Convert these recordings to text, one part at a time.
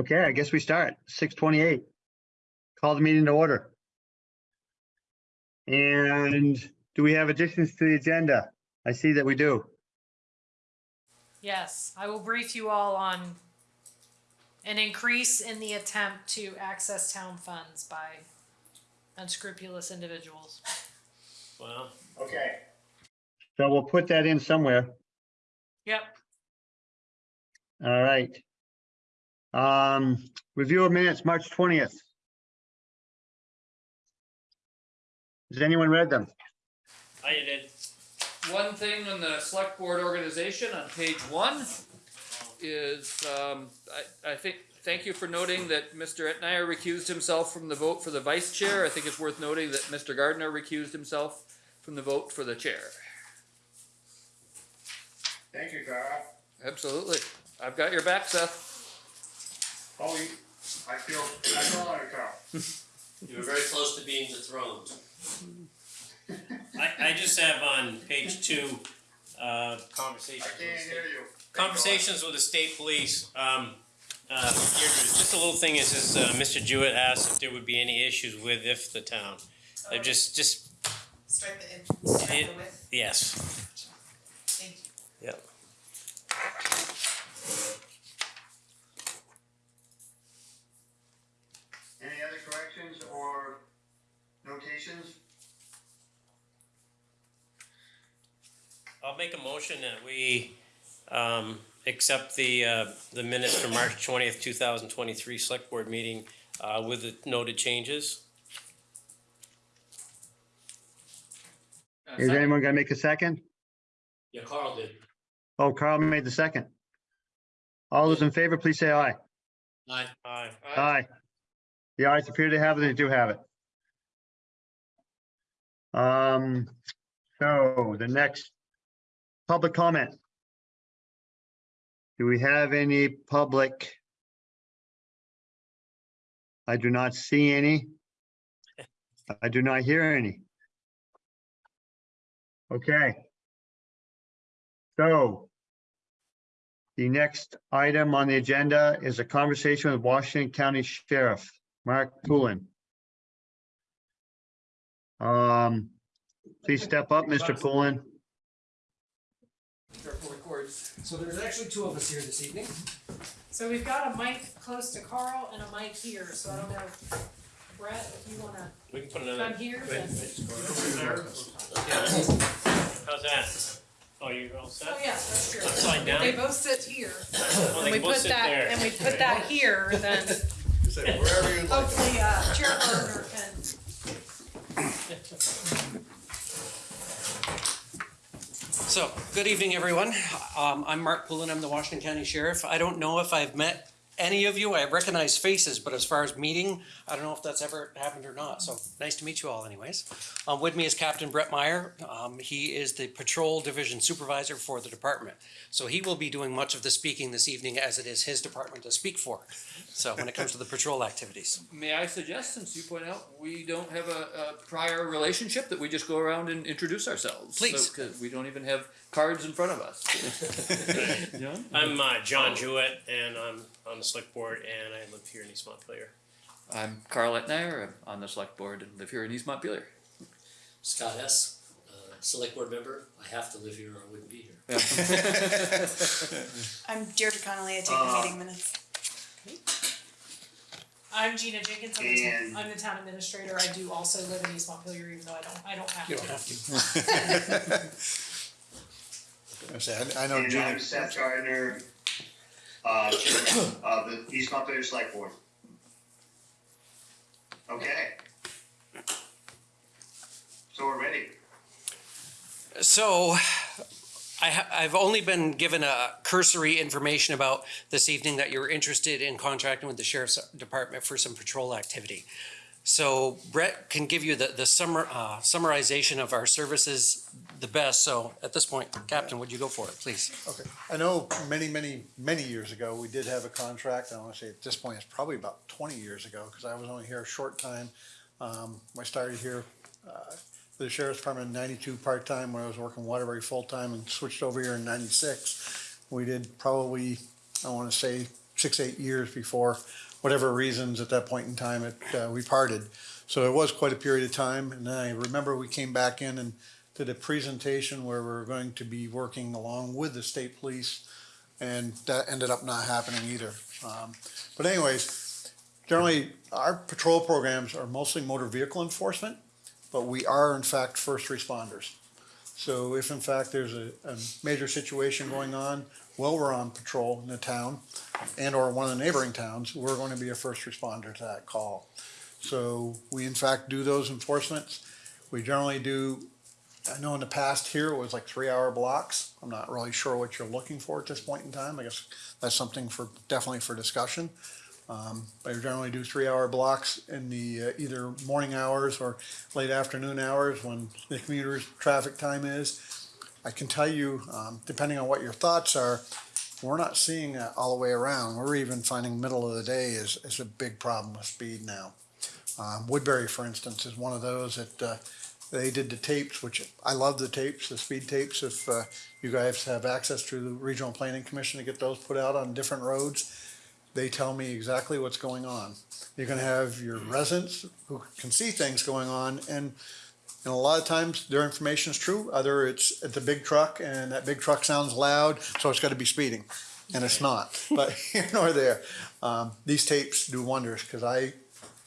Okay, I guess we start, six twenty-eight. Call the meeting to order. And do we have additions to the agenda? I see that we do. Yes, I will brief you all on an increase in the attempt to access town funds by unscrupulous individuals. Well, Okay. So we'll put that in somewhere. Yep, All right. Um, review of minutes, March twentieth. Has anyone read them? I did. One thing on the select board organization on page one is, um, I, I think, thank you for noting that Mr. Etnier recused himself from the vote for the vice chair. I think it's worth noting that Mr. Gardner recused himself from the vote for the chair. Thank you, Carl. Absolutely. I've got your back, Seth. Oh, you, I feel, I feel honored, Carl. You were very close to being dethroned. I, I just have on page two, uh, I conversations. with the can't state- hear you. Conversations with the state police, um, uh, here, just a little thing is, is, uh, Mr. Jewett asked if there would be any issues with if the town. Uh, just, just, Start the, in- start It- the with, yes, thank you. yep. Any other corrections or notations? I'll make a motion that we, um, accept the, uh, the minutes from March twentieth, two thousand twenty-three select board meeting, uh, with the noted changes. Is anyone gonna make a second? Yeah, Carl did. Oh, Carl made the second. All those in favor, please say aye. Aye. Aye. Aye. The ayes appear to have it, they do have it. Um, so the next public comment. Do we have any public? I do not see any. I do not hear any. Okay. So the next item on the agenda is a conversation with Washington County Sheriff, Mark Poulin. Um, please step up, Mr. Poulin. Careful records. So there's actually two of us here this evening. so we've got a mic close to Carl and a mic here, so I don't know, Brett, if you wanna We can put come another. here, then, How's that? Oh, you all set? oh yeah, that's true. Upside down? They both sit here, Oh, and they we can both put sit that, there. and we put that here, then Say Wherever you like. hopefully, uh, Chair Gardner can So, good evening, everyone. Um, I'm Mark Pullen, I'm the Washington County Sheriff. I don't know if I've met any of you, I recognize faces, but as far as meeting, I don't know if that's ever happened or not, so nice to meet you all anyways. Um, with me is Captain Brett Meyer. Um, he is the Patrol Division Supervisor for the department. So he will be doing much of the speaking this evening as it is his department to speak for. So when it comes to the patrol activities. May I suggest, since you point out, we don't have a, a prior relationship, that we just go around and introduce ourselves? Please. Cause we don't even have cards in front of us. John? I'm, uh, John Jewett, and I'm on the select board, and I live here in East Montpelier. I'm Carl Etnier, I'm on the select board and live here in East Montpelier. Scott Hess, uh, select board member. I have to live here or I wouldn't be here. I'm Deirdre Connolly, I take the meeting minutes. I'm Gina Jenkins, I'm the, And- town- I'm the town administrator, I do also live in East Montpelier, even though I don't, I don't have to. You don't have to. I say, I I know And Gina, I'm Seth Gardner, uh, of the East Montpelier Select Board. Okay. So we're ready. So, I ha- I've only been given a cursory information about this evening that you're interested in contracting with the sheriff's department for some patrol activity. So Brett can give you the, the summer, uh, summarization of our services the best. So at this point, Captain, would you go for it, please? okay, I know many, many, many years ago, we did have a contract, I wanna say at this point, it's probably about twenty years ago, cause I was only here a short time. Um, I started here, uh, for the sheriff's department in ninety-two part-time, when I was working Waterbury full-time and switched over here in ninety-six. We did probably, I wanna say, six, eight years before whatever reasons at that point in time it, uh, we parted. So it was quite a period of time. And I remember we came back in and did a presentation where we were going to be working along with the state police. And that ended up not happening either. Um, but anyways, generally, our patrol programs are mostly motor vehicle enforcement, but we are in fact first responders. So if in fact there's a, a major situation going on while we're on patrol in the town and or one of the neighboring towns, we're going to be a first responder to that call. So we in fact do those enforcements. We generally do, I know in the past here it was like three hour blocks. I'm not really sure what you're looking for at this point in time. I guess that's something for, definitely for discussion. Um, I generally do three hour blocks in the uh, either morning hours or late afternoon hours when the commuter's traffic time is. I can tell you, um, depending on what your thoughts are, we're not seeing that all the way around. We're even finding middle of the day is, is a big problem with speed now. Um, Woodbury, for instance, is one of those that uh, they did the tapes, which I love the tapes, the speed tapes. If uh, you guys have access to the Regional Planning Commission to get those put out on different roads, they tell me exactly what's going on. You're gonna have your residents who can see things going on and and a lot of times their information is true, either it's at the big truck and that big truck sounds loud, so it's gotta be speeding. And it's not, but here nor there. Um, these tapes do wonders, cause I,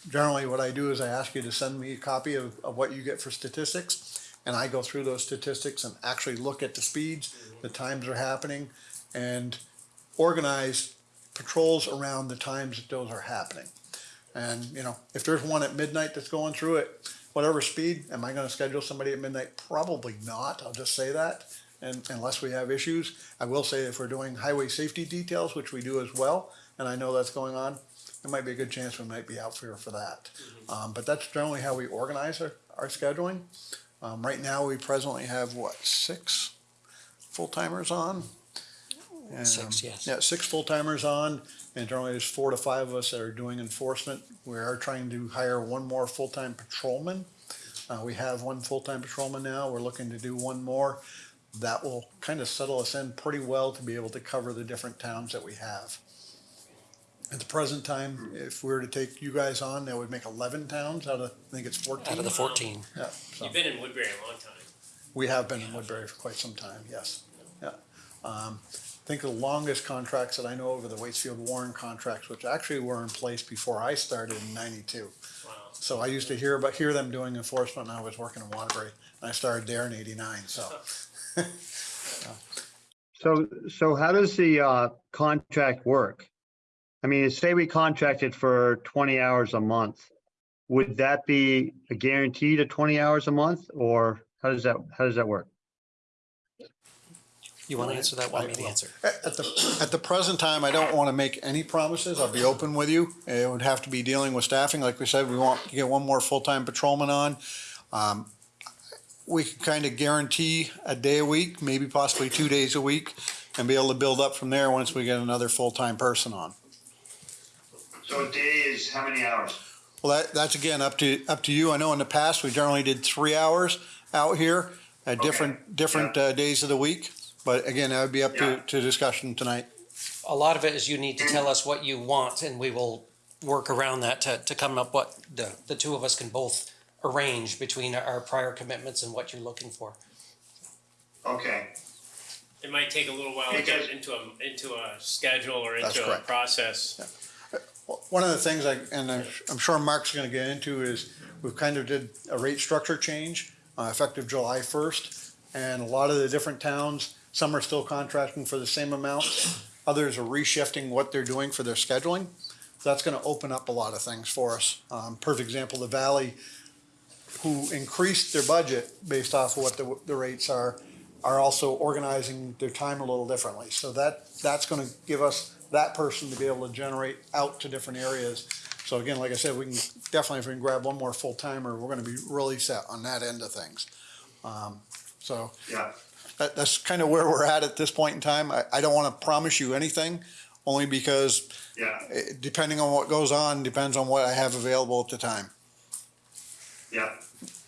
generally what I do is I ask you to send me a copy of, of what you get for statistics. And I go through those statistics and actually look at the speeds, the times are happening, and organize patrols around the times that those are happening. And, you know, if there's one at midnight that's going through it, whatever speed, am I gonna schedule somebody at midnight? Probably not, I'll just say that, and unless we have issues. I will say if we're doing highway safety details, which we do as well, and I know that's going on, there might be a good chance we might be out here for that. Um, but that's generally how we organize our, our scheduling. Um, right now, we presently have, what, six full-timers on? Six, Um, yes. Yeah, six full-timers on, and generally there's four to five of us that are doing enforcement. We are trying to hire one more full-time patrolman. Uh, we have one full-time patrolman now, we're looking to do one more. That will kind of settle us in pretty well to be able to cover the different towns that we have. At the present time, if we were to take you guys on, that would make eleven towns out of, I think it's fourteen. Out of the fourteen. Yeah, so. You've been in Woodbury a long time. We have been in Woodbury for quite some time, yes. Yeah. Um, I think the longest contracts that I know of are the Waitsfield Warren contracts, which actually were in place before I started in ninety-two. Wow. So I used to hear about, hear them doing enforcement when I was working in Waterbury. And I started there in eighty-nine, so. So, so how does the uh, contract work? I mean, say we contracted for 20 hours a month. Would that be a guaranteed of 20 hours a month or how does that, how does that work? You wanna answer that, want me to answer? At at the, at the present time, I don't want to make any promises. I'll be open with you. It would have to be dealing with staffing. Like we said, we want to get one more full-time patrolman on. Um, We could kind of guarantee a day a week, maybe possibly two days a week, and be able to build up from there once we get another full-time person on. So a day is how many hours? Well, that, that's again up to, up to you. I know in the past, we generally did three hours out here at different, different uh, days of the week. But again, that would be up to, Yeah. to discussion tonight. A lot of it is you need to tell us what you want and we will work around that to, to come up what the, the two of us can both arrange between our prior commitments and what you're looking for. Okay. It might take a little while to Because- get into a, into a schedule or That's into a correct. process. One of the things I, and I'm, I'm sure Mark's gonna get into is, we've kind of did a rate structure change, uh, effective July first. And a lot of the different towns, some are still contracting for the same amount, others are reshifting what they're doing for their scheduling. So That's gonna open up a lot of things for us. Um, perfect example, the Valley, who increased their budget based off of what the, the rates are, are also organizing their time a little differently. So that, that's gonna give us that person to be able to generate out to different areas. So again, like I said, we can, definitely if we can grab one more full timer, we're gonna be really set on that end of things. Um, So Yeah. That, that's kind of where we're at at this point in time. I, I don't wanna promise you anything, only because Yeah. eh, depending on what goes on, depends on what I have available at the time. Yeah.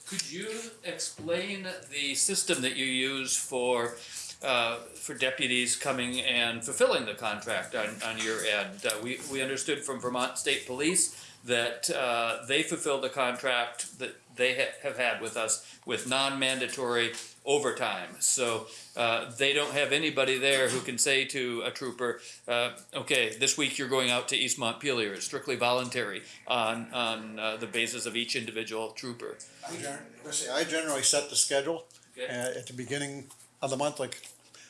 Could you explain the system that you use for uh, for deputies coming and fulfilling the contract on, on your end. Uh, we, we understood from Vermont State Police that uh, they fulfilled the contract that they ha- have had with us with non-mandatory overtime. So uh, they don't have anybody there who can say to a trooper, uh, "Okay, this week you're going out to East Montpelier. It's strictly voluntary on on uh, the basis of each individual trooper." I gen- let's see, I generally set the schedule uh, Okay. at the beginning of the month, like,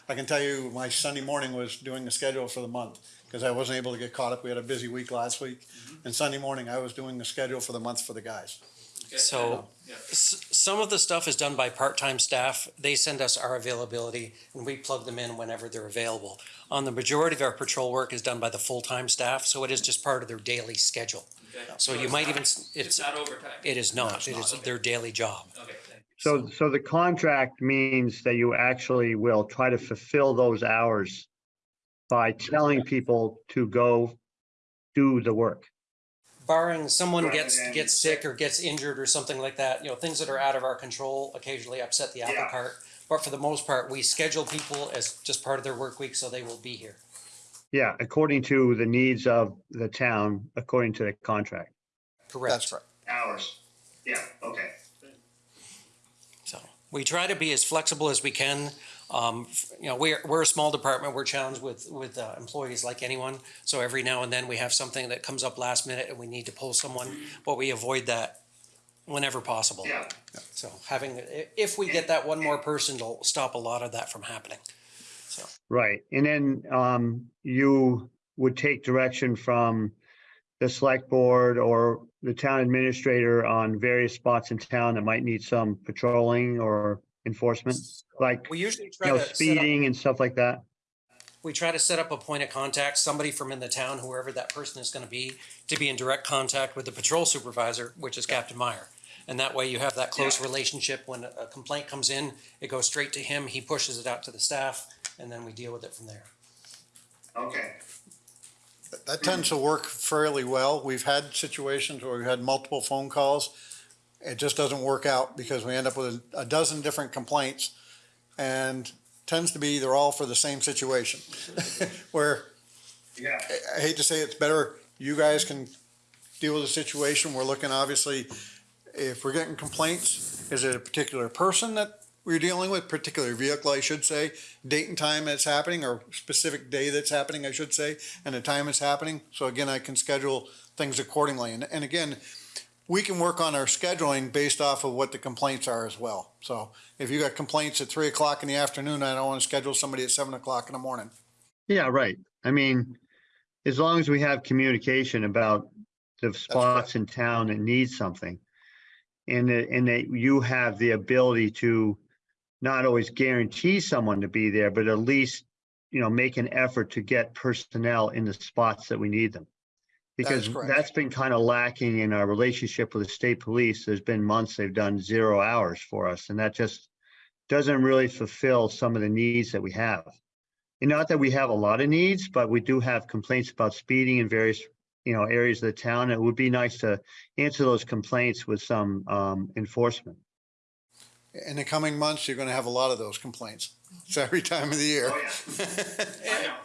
I can tell you, my Sunday morning was doing the schedule for the month, because I wasn't able to get caught up, we had a busy week last week, and Sunday morning, I was doing the schedule for the month for the guys. Okay? So, Yeah. s- some of the stuff is done by part-time staff. They send us our availability and we plug them in whenever they're available. On the majority of our patrol work is done by the full-time staff, so it is just part of their daily schedule. Okay. So you might not- even, It's it's, not overtime. it is not, it is their daily job. Okay. So, so the contract means that you actually will try to fulfill those hours by telling people to go do the work. Barring someone Rather gets than- gets sick or gets injured or something like that, you know, things that are out of our control occasionally upset the apple Yeah. cart. But for the most part, we schedule people as just part of their work week, so they will be here. Yeah, according to the needs of the town, according to the contract. Correct. That's right. Hours. Yeah, okay. So we try to be as flexible as we can. Um, you know, we're, we're a small department. We're challenged with, with uh, employees like anyone. So every now and then we have something that comes up last minute and we need to pull someone, but we avoid that whenever possible. Yeah. So having, if we get that one more person, it'll stop a lot of that from happening. So. Right, and then um, you would take direction from the select board or the town administrator on various spots in town that might need some patrolling or enforcement, like, We usually you know, to set up, speeding and stuff like that. we try to set up a point of contact, somebody from in the town, whoever that person is gonna be, to be in direct contact with the patrol supervisor, which is Captain Meyer. And that way you have that close relationship. When a a complaint comes in, it goes straight to him, he pushes it out to the staff, and then we deal with it from there. Okay. That tends to work fairly well. We've had situations where we've had multiple phone calls. It just doesn't work out because we end up with a dozen different complaints and tends to be they're all for the same situation. Where Yeah. I hate to say it's better, you guys can deal with the situation. We're looking, obviously, if we're getting complaints, is it a particular person that we're dealing with, particular vehicle, I should say, date and time that's happening, or specific day that's happening, I should say, and the time it's happening. So again, I can schedule things accordingly. And, and again, we can work on our scheduling based off of what the complaints are as well. So if you got complaints at three o'clock in the afternoon, I don't want to schedule somebody at seven o'clock in the morning. Yeah, right. I mean, as long as we have communication about the spots in town that need something. And that, and that you have the ability to not always guarantee someone to be there, but at least, you know, make an effort to get personnel in the spots that we need them. Because correct. that's been kind of lacking in our relationship with the state police. There's been months they've done zero hours for us and that just doesn't really fulfill some of the needs that we have. And not that we have a lot of needs, but we do have complaints about speeding in various, you know, areas of the town. And it would be nice to answer those complaints with some um, enforcement. In the coming months, you're gonna have a lot of those complaints. It's every time of the year.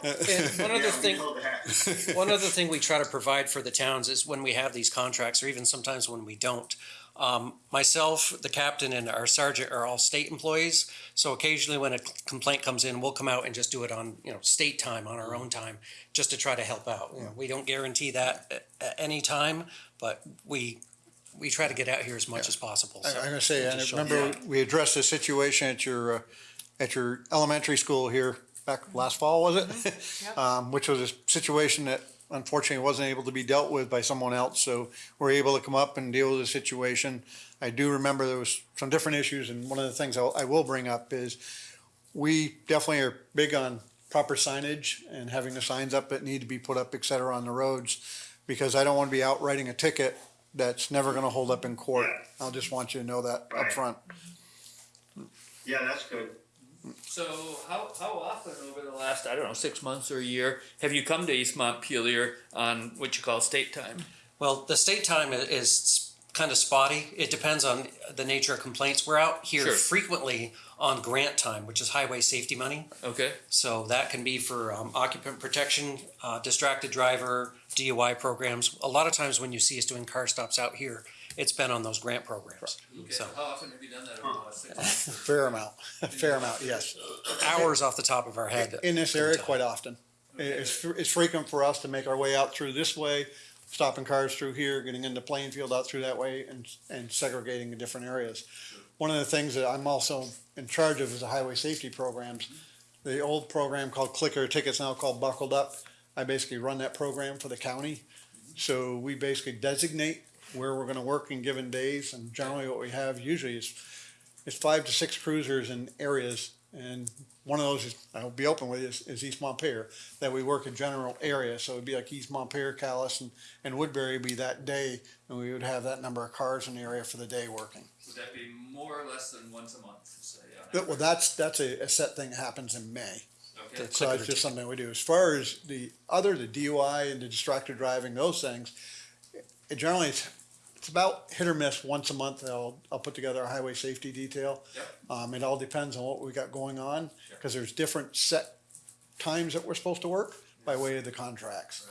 And one other thing, one other thing we try to provide for the towns is when we have these contracts, or even sometimes when we don't. Um, myself, the captain, and our sergeant are all state employees, so occasionally when a complaint comes in, we'll come out and just do it on, you know, state time, on our own time, just to try to help out. You know, we don't guarantee that at, at any time, but we, we try to get out here as much as possible. I- so I'm gonna say, we'll just I show remember we addressed a situation at your, uh, at your elementary school here back last fall, was it? Yep. Um, which was a situation that unfortunately wasn't able to be dealt with by someone else, so we're able to come up and deal with the situation. I do remember there was some different issues, and one of the things I'll- I will bring up is we definitely are big on proper signage and having the signs up that need to be put up, et cetera, on the roads, because I don't want to be out writing a ticket that's never gonna hold up in court. Yeah. I'll just want you to know that up front. Yeah, that's good. So how, how often over the last, I don't know, six months or a year, have you come to East Montpelier on what you call state time? Well, the state time is kind of spotty. It depends on the nature of complaints. We're out here Sure. frequently on grant time, which is highway safety money. Okay, So that can be for um, occupant protection, uh, distracted driver, DUI programs. A lot of times when you see us doing car stops out here, it's been on those grant programs. okay. So How often have you done that over the last six months? Fair amount, fair amount, yes. hours off the top of our head. In this area, quite often. It- It's, fr- it's frequent for us to make our way out through this way, stopping cars through here, getting into Plainfield out through that way and, and segregating the different areas. One of the things that I'm also in charge of is the highway safety programs. The old program called Click It or Tickets, now called Buckled Up. I basically run that program for the county. So we basically designate where we're gonna work in given days and generally what we have usually is, is five to six cruisers in areas. And one of those is, I'll be open with you, is, is East Montpelier, that we work in general areas. So it'd be like East Montpelier, Calais and, and Woodbury would be that day. And we would have that number of cars in the area for the day working. Would that be more or less than once a month, say? on But, well, average? that's, that's a, a set thing that happens in May. Okay. So it's just something we do. As far as the other, the DUI and the distracted driving, those things, it generally, it's, it's about hit or miss once a month. I'll, I'll put together a highway safety detail. Yep. Um, it all depends on what we got going on, because there's different set times that we're supposed to work by way of the contracts.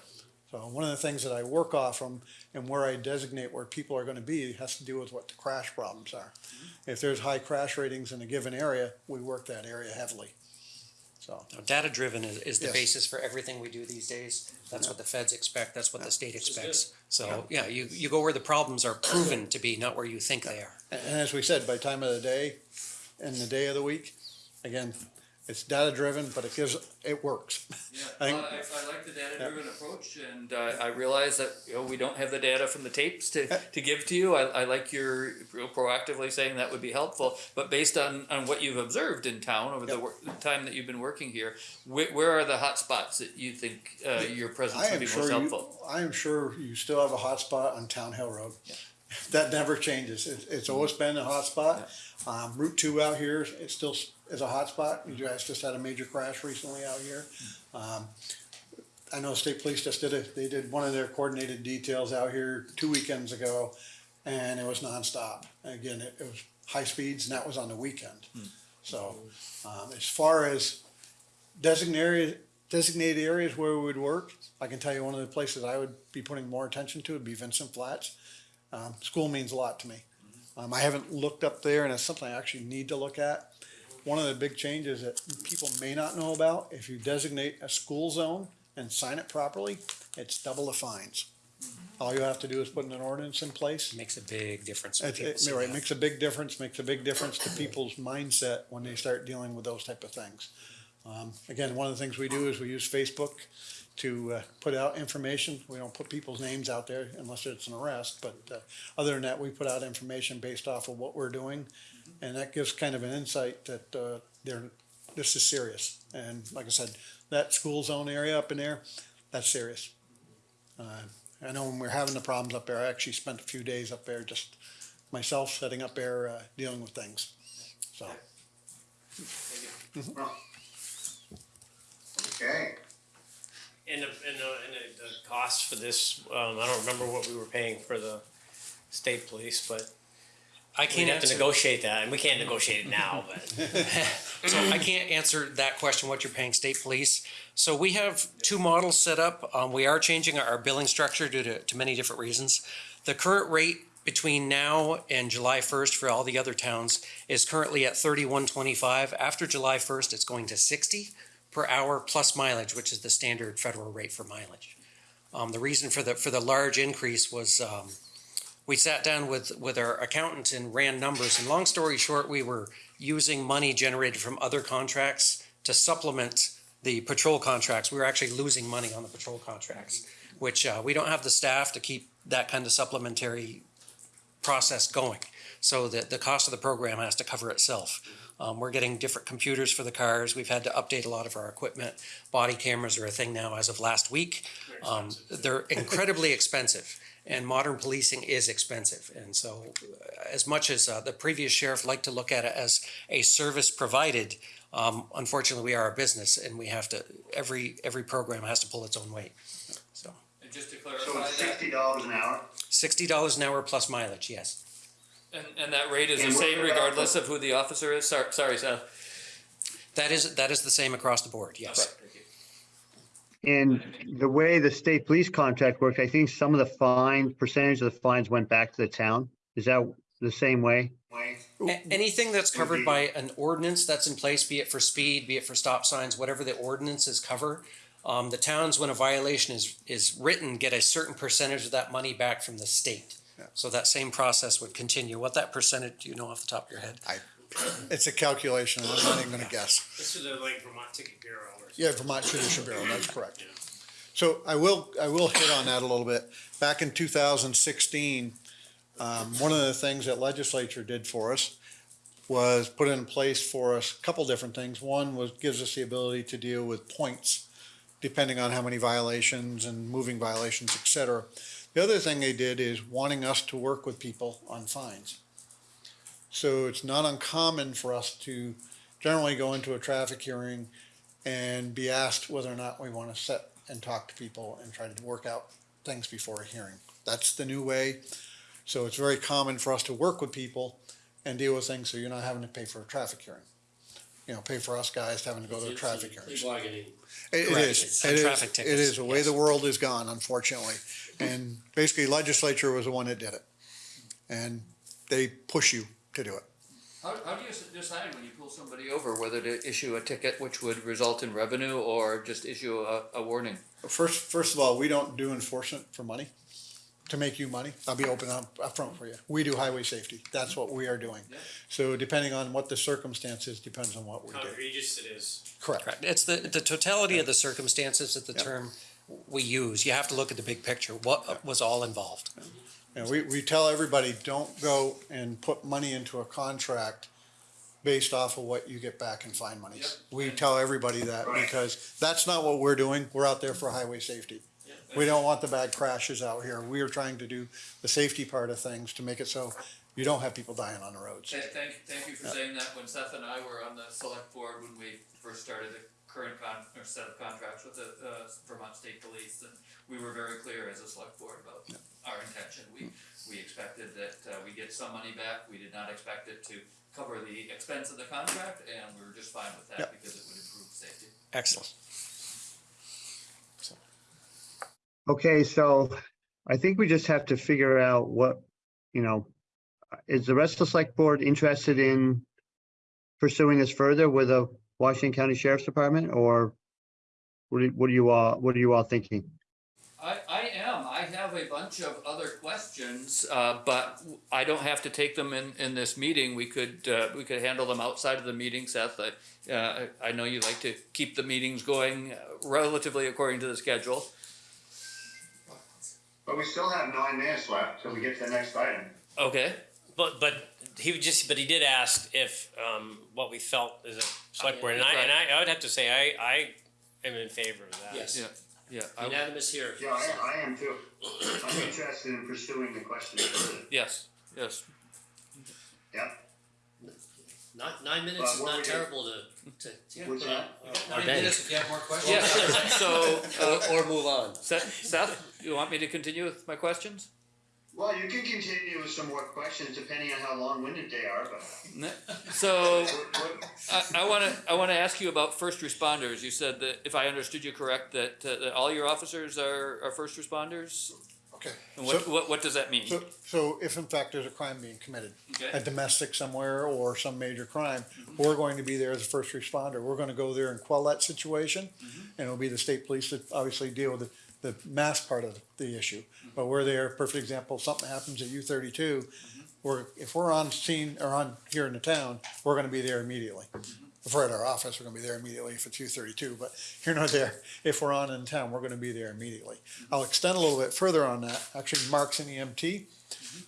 So one of the things that I work off from and where I designate where people are gonna be has to do with what the crash problems are. If there's high crash ratings in a given area, we work that area heavily. So. Data driven is, is the Yes. basis for everything we do these days. That's what the feds expect. That's what the state expects. So, yeah, you, you go where the problems are proven to be, not where you think they are. And and as we said, by time of the day and the day of the week, again, it's data driven, but it gives, it works. Yeah, I think- well, I, I like the data-driven approach, and uh, I realize that, you know, we don't have the data from the tapes to, to give to you. I, I like your proactively saying that would be helpful, but based on, on what you've observed in town over the the time that you've been working here, where, where are the hot spots that you think, uh, your presence I would be most sure you, helpful? I am sure you still have a hot spot on Town Hill Road. That never changes. It's, it's always been a hot spot. Um, Route two out here, it still is a hot spot. You guys just had a major crash recently out here. Um, I know state police just did it, they did one of their coordinated details out here two weekends ago, and it was nonstop. Again, it, it was high speeds, and that was on the weekend. So, um, as far as designated, designated areas where we would work, I can tell you one of the places I would be putting more attention to would be Vincent Flats. Um, school means a lot to me. Um, I haven't looked up there, and it's something I actually need to look at. One of the big changes that people may not know about, if you designate a school zone and sign it properly, it's double the fines. All you have to do is put an ordinance in place. Makes a big difference. when It, people it, see right, that. makes a big difference, makes a big difference to people's mindset when they start dealing with those type of things. Um, again, one of the things we do is we use Facebook to, uh, put out information. We don't put people's names out there unless it's an arrest, but, uh, other than that, we put out information based off of what we're doing. And that gives kind of an insight that, uh, they're, this is serious. And like I said, that school zone area up in there, that's serious. Uh, I know when we we're having the problems up there, I actually spent a few days up there, just myself setting up there, uh, dealing with things, so. Okay. And the, and the, and the, the cost for this, um, I don't remember what we were paying for the state police, but I can't have to answer, negotiate that, and we can't negotiate it now, but. so I can't answer that question, what you're paying state police. So we have two models set up. Um, we are changing our billing structure due to, to many different reasons. The current rate between now and July first for all the other towns is currently at thirty-one twenty-five. After July first, it's going to sixty per hour plus mileage, which is the standard federal rate for mileage. Um, the reason for the, for the large increase was, um, we sat down with, with our accountant and ran numbers, and long story short, we were using money generated from other contracts to supplement the patrol contracts. We were actually losing money on the patrol contracts, which, uh, we don't have the staff to keep that kind of supplementary process going. So the, the cost of the program has to cover itself. Um, we're getting different computers for the cars. We've had to update a lot of our equipment. Body cameras are a thing now as of last week. Um, they're incredibly expensive and modern policing is expensive. And so uh, as much as uh, the previous sheriff liked to look at it as a service provided, um, unfortunately, we are a business and we have to, every, every program has to pull its own weight. So. And And just to So clarify it's sixty dollars an hour? Sixty dollars an hour plus mileage, yes. And, and that rate is the And what same regardless of who the officer is? Sorry, sorry, Seth. That is, that is the same across the board, yes. Thank you. And the way the state police contract works, I think some of the fine, percentage of the fines went back to the town. Is that the same way? A- Anything that's covered by an ordinance that's in place, be it for speed, be it for stop signs, whatever the ordinances cover, um, the towns, when a violation is, is written, get a certain percentage of that money back from the state. So that same process would continue. What that percentage, do you know off the top of your head? It's a calculation, I'm not even gonna guess. This is a, like Vermont Ticket Bureau or Yeah, Vermont Judicial Bureau, that's correct. So I will, I will hit on that a little bit. Back in two thousand sixteen, um, one of the things that legislature did for us was put in place for us a couple different things. One was, gives us the ability to deal with points, depending on how many violations and moving violations, et cetera. The other thing they did is wanting us to work with people on fines. So it's not uncommon for us to generally go into a traffic hearing and be asked whether or not we want to sit and talk to people and try to work out things before a hearing. That's the new way. So it's very common for us to work with people and deal with things so you're not having to pay for a traffic hearing. You know, pay for us guys having to go to a traffic hearing. It- It Correct. is, It's it is, traffic it tickets, is, the way yes. the world is gone, unfortunately. And basically legislature was the one that did it. And they push you to do it. How, how do you s- decide when you pull somebody over whether to issue a ticket which would result in revenue or just issue a, a warning? First, first of all, we don't do enforcement for money, to make you money. I'll be open up, upfront for you. We do highway safety. That's what we are doing. Yeah. So depending on what the circumstances, depends on what we how do. egregious it is. Correct. Correct. It's the, the totality of the circumstances that the term we use. You have to look at the big picture. What was all involved? And we, we tell everybody, don't go and put money into a contract based off of what you get back in fine monies. We tell everybody that because that's not what we're doing. We're out there for highway safety. We don't want the bad crashes out here. We are trying to do the safety part of things to make it so you don't have people dying on the roads. Thank, thank, thank you for saying that. When Seth and I were on the select board, when we first started the current con, or set of contracts with the, uh, Vermont State Police, and we were very clear as a select board about our intention. We, we expected that, uh, we get some money back. We did not expect it to cover the expense of the contract, and we were just fine with that Yep. because it would improve safety. Excellent. Okay, so I think we just have to figure out what, you know, is the rest of the select board interested in pursuing this further with the Washington County Sheriff's Department or what are, what are you all, what are you all thinking? I, I am. I have a bunch of other questions, uh, but I don't have to take them in, in this meeting. We could, uh, we could handle them outside of the meeting, Seth. I, uh, I know you like to keep the meetings going uh, relatively according to the schedule. But we still have nine minutes left till we get to the next item. Okay. But, but he would just, but he did ask if, um, what we felt as a select board, and I, and I, I would have to say, I, I am in favor of that. Yes, Yeah, yeah, I- unanimous here. Yeah, I, I am too. I'm interested in pursuing the question further. yes, yes. Yeah. Nine, nine minutes is But what not we do- terrible to, to, to What's put that? on our day. if you have more questions. Yeah, so, uh, Or, or move on. Seth, Seth, you want me to continue with my questions? Well, you can continue with some more questions depending on how long-winded they are, but. So, what- what- I, I wanna, I wanna ask you about first responders. You said that, if I understood you correct, that, uh, that all your officers are, are first responders? Okay. And So- what, what, what does that mean? So, so if in fact there's a crime being committed, a domestic somewhere or some major crime, we're going to be there as a first responder. We're gonna go there and quell that situation. And it'll be the state police that obviously deal with the, the mass part of the issue. But we're there, perfect example, something happens at U thirty-two, mm-hmm. we're, if we're on scene or on, here in the town, we're gonna be there immediately. Mm-hmm. If we're at our office, we're gonna be there immediately if it's U thirty-two, but here nor there, if we're on in town, we're gonna be there immediately. Mm-hmm. I'll extend a little bit further on that, actually Mark's an EMT.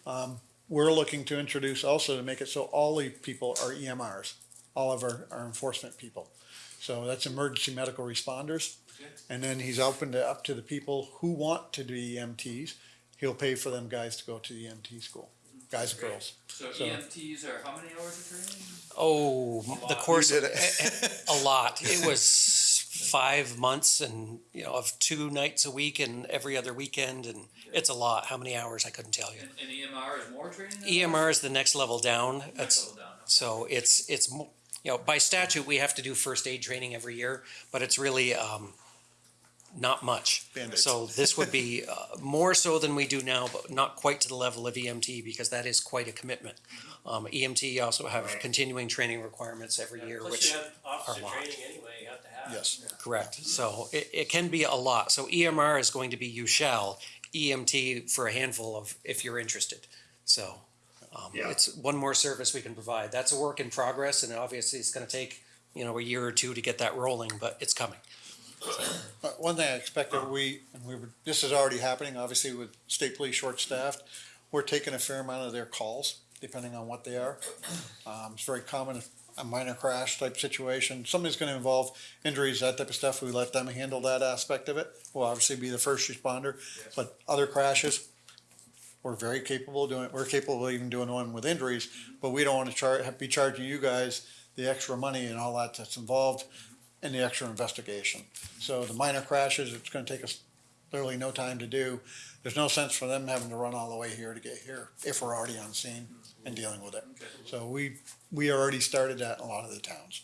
Um, we're looking to introduce also to make it so all the people are EMRs, all of our, our enforcement people. So that's emergency medical responders. And then he's opened it up to the people who want to be EMTs. He'll pay for them guys to go to the EMT school, guys and girls. so so- EMTs are how many hours of training? Oh, the course, did a, a lot. It was five months and, you know, of two nights a week and every other weekend, and it's a lot. How many hours, I couldn't tell you. And, and EMR is more training? than EMR is the next level down. that? It's, Level down. so it's, it's, mo- you know, by statute, we have to do first aid training every year, but it's really, um, not much. Band-Aids. So this would be, uh, more so than we do now, but not quite to the level of EMT because that is quite a commitment. Um, EMT also have continuing training requirements every year, Plus which. you have officer are a lot. training anyway, you have to have. Yes. Correct. So it, it can be a lot. So EMR is going to be you shall, EMT for a handful of, if you're interested. So, um, Yeah. it's one more service we can provide. That's a work in progress and obviously it's gonna take, you know, a year or two to get that rolling, but it's coming. But one thing I expect that we, and we were, this is already happening, obviously with state police short-staffed, we're taking a fair amount of their calls, depending on what they are. Um, it's very common, a minor crash type situation, something's gonna involve injuries, that type of stuff, we let them handle that aspect of it. We'll obviously be the first responder, but other crashes, we're very capable of doing, we're capable of even doing one with injuries, but we don't wanna char, be charging you guys the extra money and all that that's involved in the extra investigation. So the minor crashes, it's gonna take us literally no time to do. There's no sense for them having to run all the way here to get here if we're already on scene and dealing with it. So we, we already started that in a lot of the towns.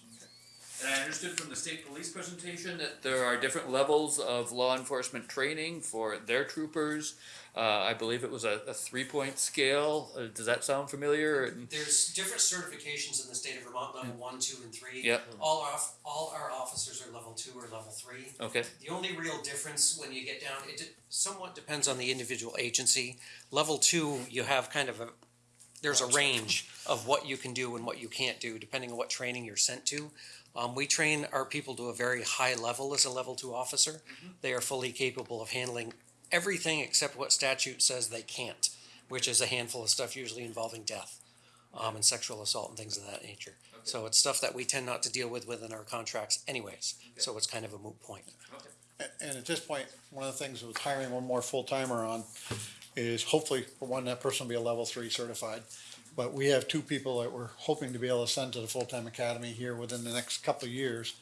And I understood from the state police presentation that there are different levels of law enforcement training for their troopers. Uh, I believe it was a, a three-point scale. Uh, does that sound familiar? And- There's different certifications in the state of Vermont, level one, two, and three. Yep. All our, all our officers are level two or level three. Okay, The only real difference when you get down, it de- somewhat depends on the individual agency. Level two, you have kind of a, there's a range of what you can do and what you can't do, depending on what training you're sent to. Um, we train our people to a very high level as a level two officer. They are fully capable of handling everything except what statute says they can't, which is a handful of stuff usually involving death, um, and sexual assault and things of that nature. So it's stuff that we tend not to deal with within our contracts anyways, so it's kind of a moot point. A- And at this point, one of the things with hiring one more full-timer on is hopefully, for one, that person will be a level three certified. But we have two people that we're hoping to be able to send to the full-time academy here within the next couple of years,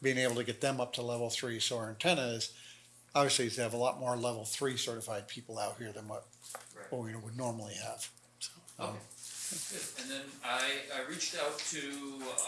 being able to get them up to level three. So our intent is, obviously, is to have a lot more level three certified people out here than what, what we would normally have. okay. And then I, I reached out to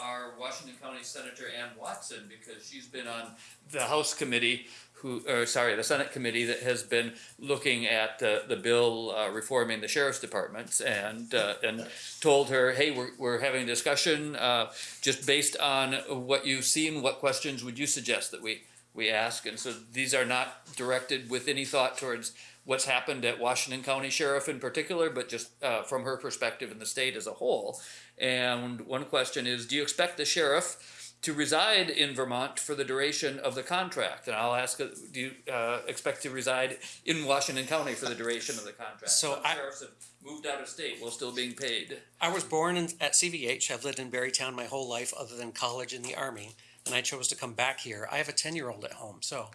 our Washington County Senator Anne Watson because she's been on the House committee who, or sorry, the Senate committee that has been looking at the, the bill uh, reforming the sheriff's departments and, uh, and told her, hey, we're, we're having a discussion, uh, just based on what you've seen, what questions would you suggest that we, we ask? And so these are not directed with any thought towards what's happened at Washington County Sheriff in particular, but just uh, from her perspective in the state as a whole. And one question is, do you expect the sheriff to reside in Vermont for the duration of the contract? And I'll ask, uh, do you uh, expect to reside in Washington County for the duration of the contract? So Some I- sheriffs have moved out of state while still being paid. I was born in, at CVH. I've lived in Barre Town my whole life, other than college and the army, and I chose to come back here. I have a ten-year-old at home, so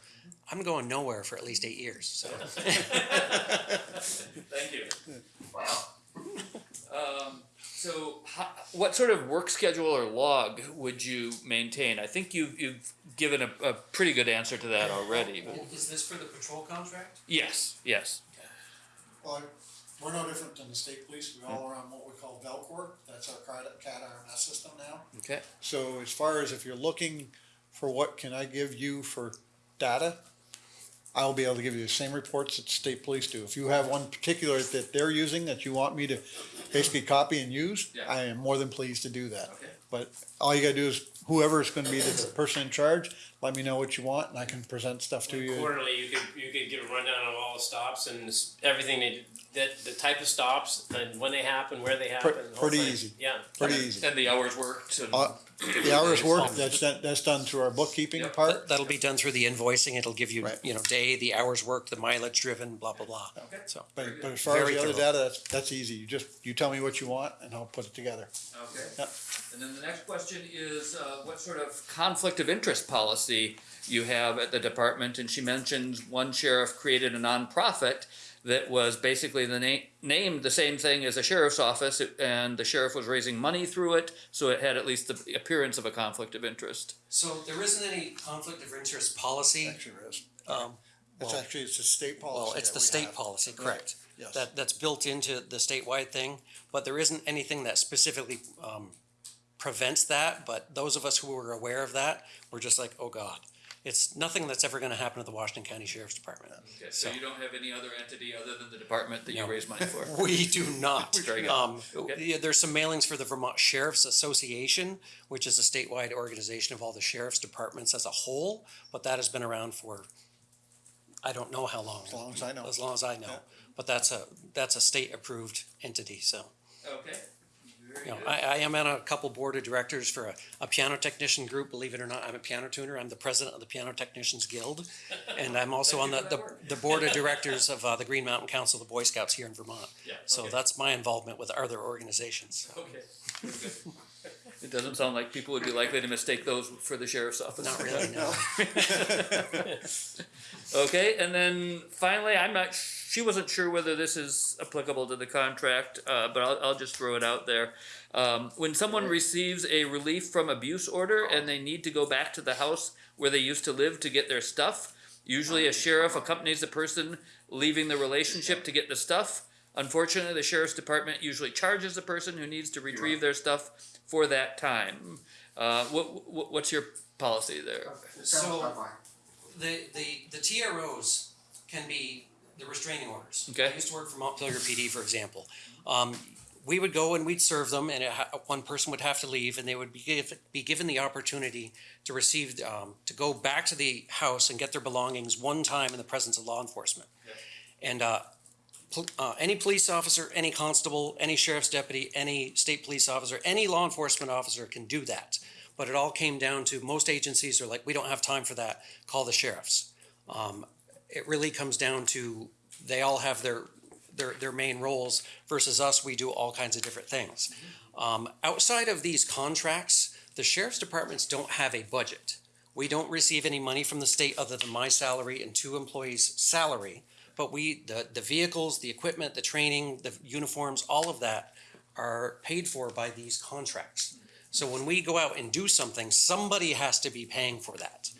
I'm going nowhere for at least eight years. So Thank you. Um, so, how, what sort of work schedule or log would you maintain? I think you've, you've given a, a pretty good answer to that already. But is this for the patrol contract? yes, yes. Well, we're no different than the state police. We all hmm. are on what we call Valcour. That's our CAD, CAD RMS system now. Okay. So as far as if you're looking for what can I give you for data, I'll be able to give you the same reports that state police do. If you have one particular that they're using that you want me to basically copy and use, Yeah. I am more than pleased to do that. Okay. But all you gotta do is whoever is gonna be the person in charge, let me know what you want and I can present stuff to you. Quarterly, you could, you could give a rundown of all the stops and s- everything that, that, the type of stops and when they happen, where they happen. the whole pretty thing. easy. Yeah. Pretty easy. And the hours worked. And, Uh, The hours worked, that's, done- that's done through our bookkeeping Yep. part. That, that'll be done through the invoicing. It'll give you, Right. you know, day, the hours worked, the mileage driven, blah blah blah. Okay. So But, but as far as Very the other thorough. data, that's, that's easy. You just, you tell me what you want and I'll put it together. okay. Yep. And then the next question is, uh, what sort of conflict of interest policy you have at the department? And she mentions one sheriff created a nonprofit that was basically the name named the same thing as a sheriff's office, and the sheriff was raising money through it, so it had at least the appearance of a conflict of interest. So there isn't any conflict of interest policy. Actually, there is. Um, It's well- actually, it's a state policy. Well, it's that the we state have. policy, Right. correct. Yes. That, that's built into the statewide thing, but there isn't anything that specifically, um, prevents that, but those of us who were aware of that, were just like, oh God. It's nothing that's ever gonna happen to the Washington County Sheriff's Department. Okay, so you don't have any other entity other than the department that you raise money for? We do not. Um, Okay. yeah, there's some mailings for the Vermont Sheriff's Association, which is a statewide organization of all the sheriff's departments as a whole, but that has been around for, I don't know how long. As long as I know. As long as I know, Yeah. but that's a, that's a state-approved entity, so. Okay. You know. I, I am on a couple board of directors for a, a piano technician group, believe it or not, I'm a piano tuner, I'm the president of the Piano Technicians Guild. And I'm also on the, the, for that work. the board of directors of, uh, the Green Mountain Council of the Boy Scouts here in Vermont. Yeah, So okay. that's my involvement with other organizations. Okay. It doesn't sound like people would be likely to mistake those for the sheriff's office. Not really, no. Okay, and then finally, I'm not, she wasn't sure whether this is applicable to the contract, uh, but I'll, I'll just throw it out there. Um, when someone receives a relief from abuse order and they need to go back to the house where they used to live to get their stuff, usually a sheriff accompanies the person leaving the relationship to get the stuff. Unfortunately, the sheriff's department usually charges the person who needs to retrieve their stuff for that time. Uh, what, what, what's your policy there? So, the, the, the TROs can be the restraining orders. Okay. I used to work for Montpelier PD, for example. Um, we would go and we'd serve them and it one person would have to leave and they would be give, be given the opportunity to receive, um, to go back to the house and get their belongings one time in the presence of law enforcement. And, uh, pol- uh, any police officer, any constable, any sheriff's deputy, any state police officer, any law enforcement officer can do that. But it all came down to most agencies are like, we don't have time for that, call the sheriffs. Um, it really comes down to, they all have their, their, their main roles versus us, we do all kinds of different things. Um, outside of these contracts, the sheriff's departments don't have a budget. We don't receive any money from the state other than my salary and two employees' salary. But we, the, the vehicles, the equipment, the training, the uniforms, all of that are paid for by these contracts. So when we go out and do something, somebody has to be paying for that.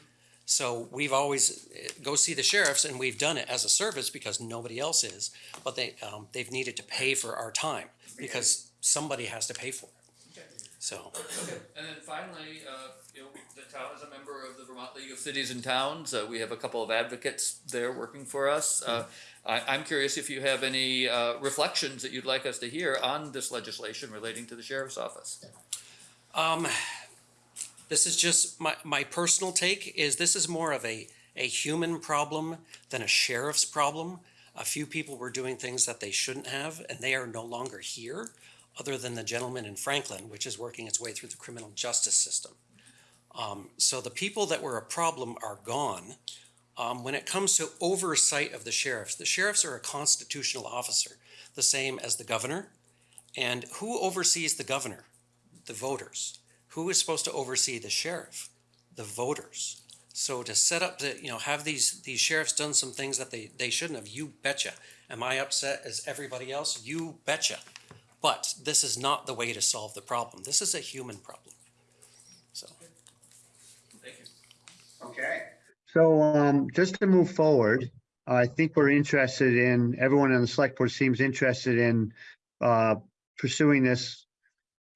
So we've always, eh, go see the sheriffs and we've done it as a service because nobody else is. But they, um, they've needed to pay for our time because somebody has to pay for it. So, And then finally, uh, you know, the town is a member of the Vermont League of Cities and Towns. Uh, we have a couple of advocates there working for us. Uh, I, I'm curious if you have any, uh, reflections that you'd like us to hear on this legislation relating to the sheriff's office. um, this is just my, my personal take is this is more of a, a human problem than a sheriff's problem. A few people were doing things that they shouldn't have and they are no longer here, other than the gentleman in Franklin, which is working its way through the criminal justice system. Um, so the people that were a problem are gone. Um, when it comes to oversight of the sheriffs, the sheriffs are a constitutional officer, the same as the governor. And who oversees the governor? The voters. Who is supposed to oversee the sheriff? The voters. So to set up the, you know, have these, these sheriffs done some things that they, they shouldn't have, you betcha. Am I upset as everybody else? You betcha. But this is not the way to solve the problem. This is a human problem. So. Thank you. Okay. So, um, just to move forward, I think we're interested in, everyone on the select board seems interested in, uh, pursuing this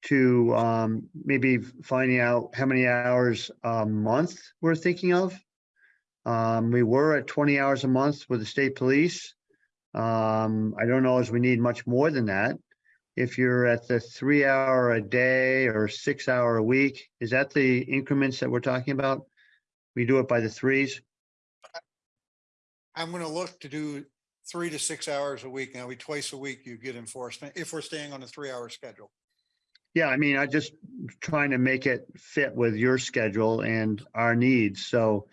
to, um, maybe finding out how many hours a month we're thinking of. Um, we were at twenty hours a month with the state police. Um, I don't know as we need much more than that. If you're at the three hour a day or six hour a week, is that the increments that we're talking about? We do it by the threes? I'm gonna look to do three to six hours a week. Now, we twice a week you get enforcement if we're staying on a three-hour schedule. Yeah, I mean, I just trying to make it fit with your schedule and our needs. So,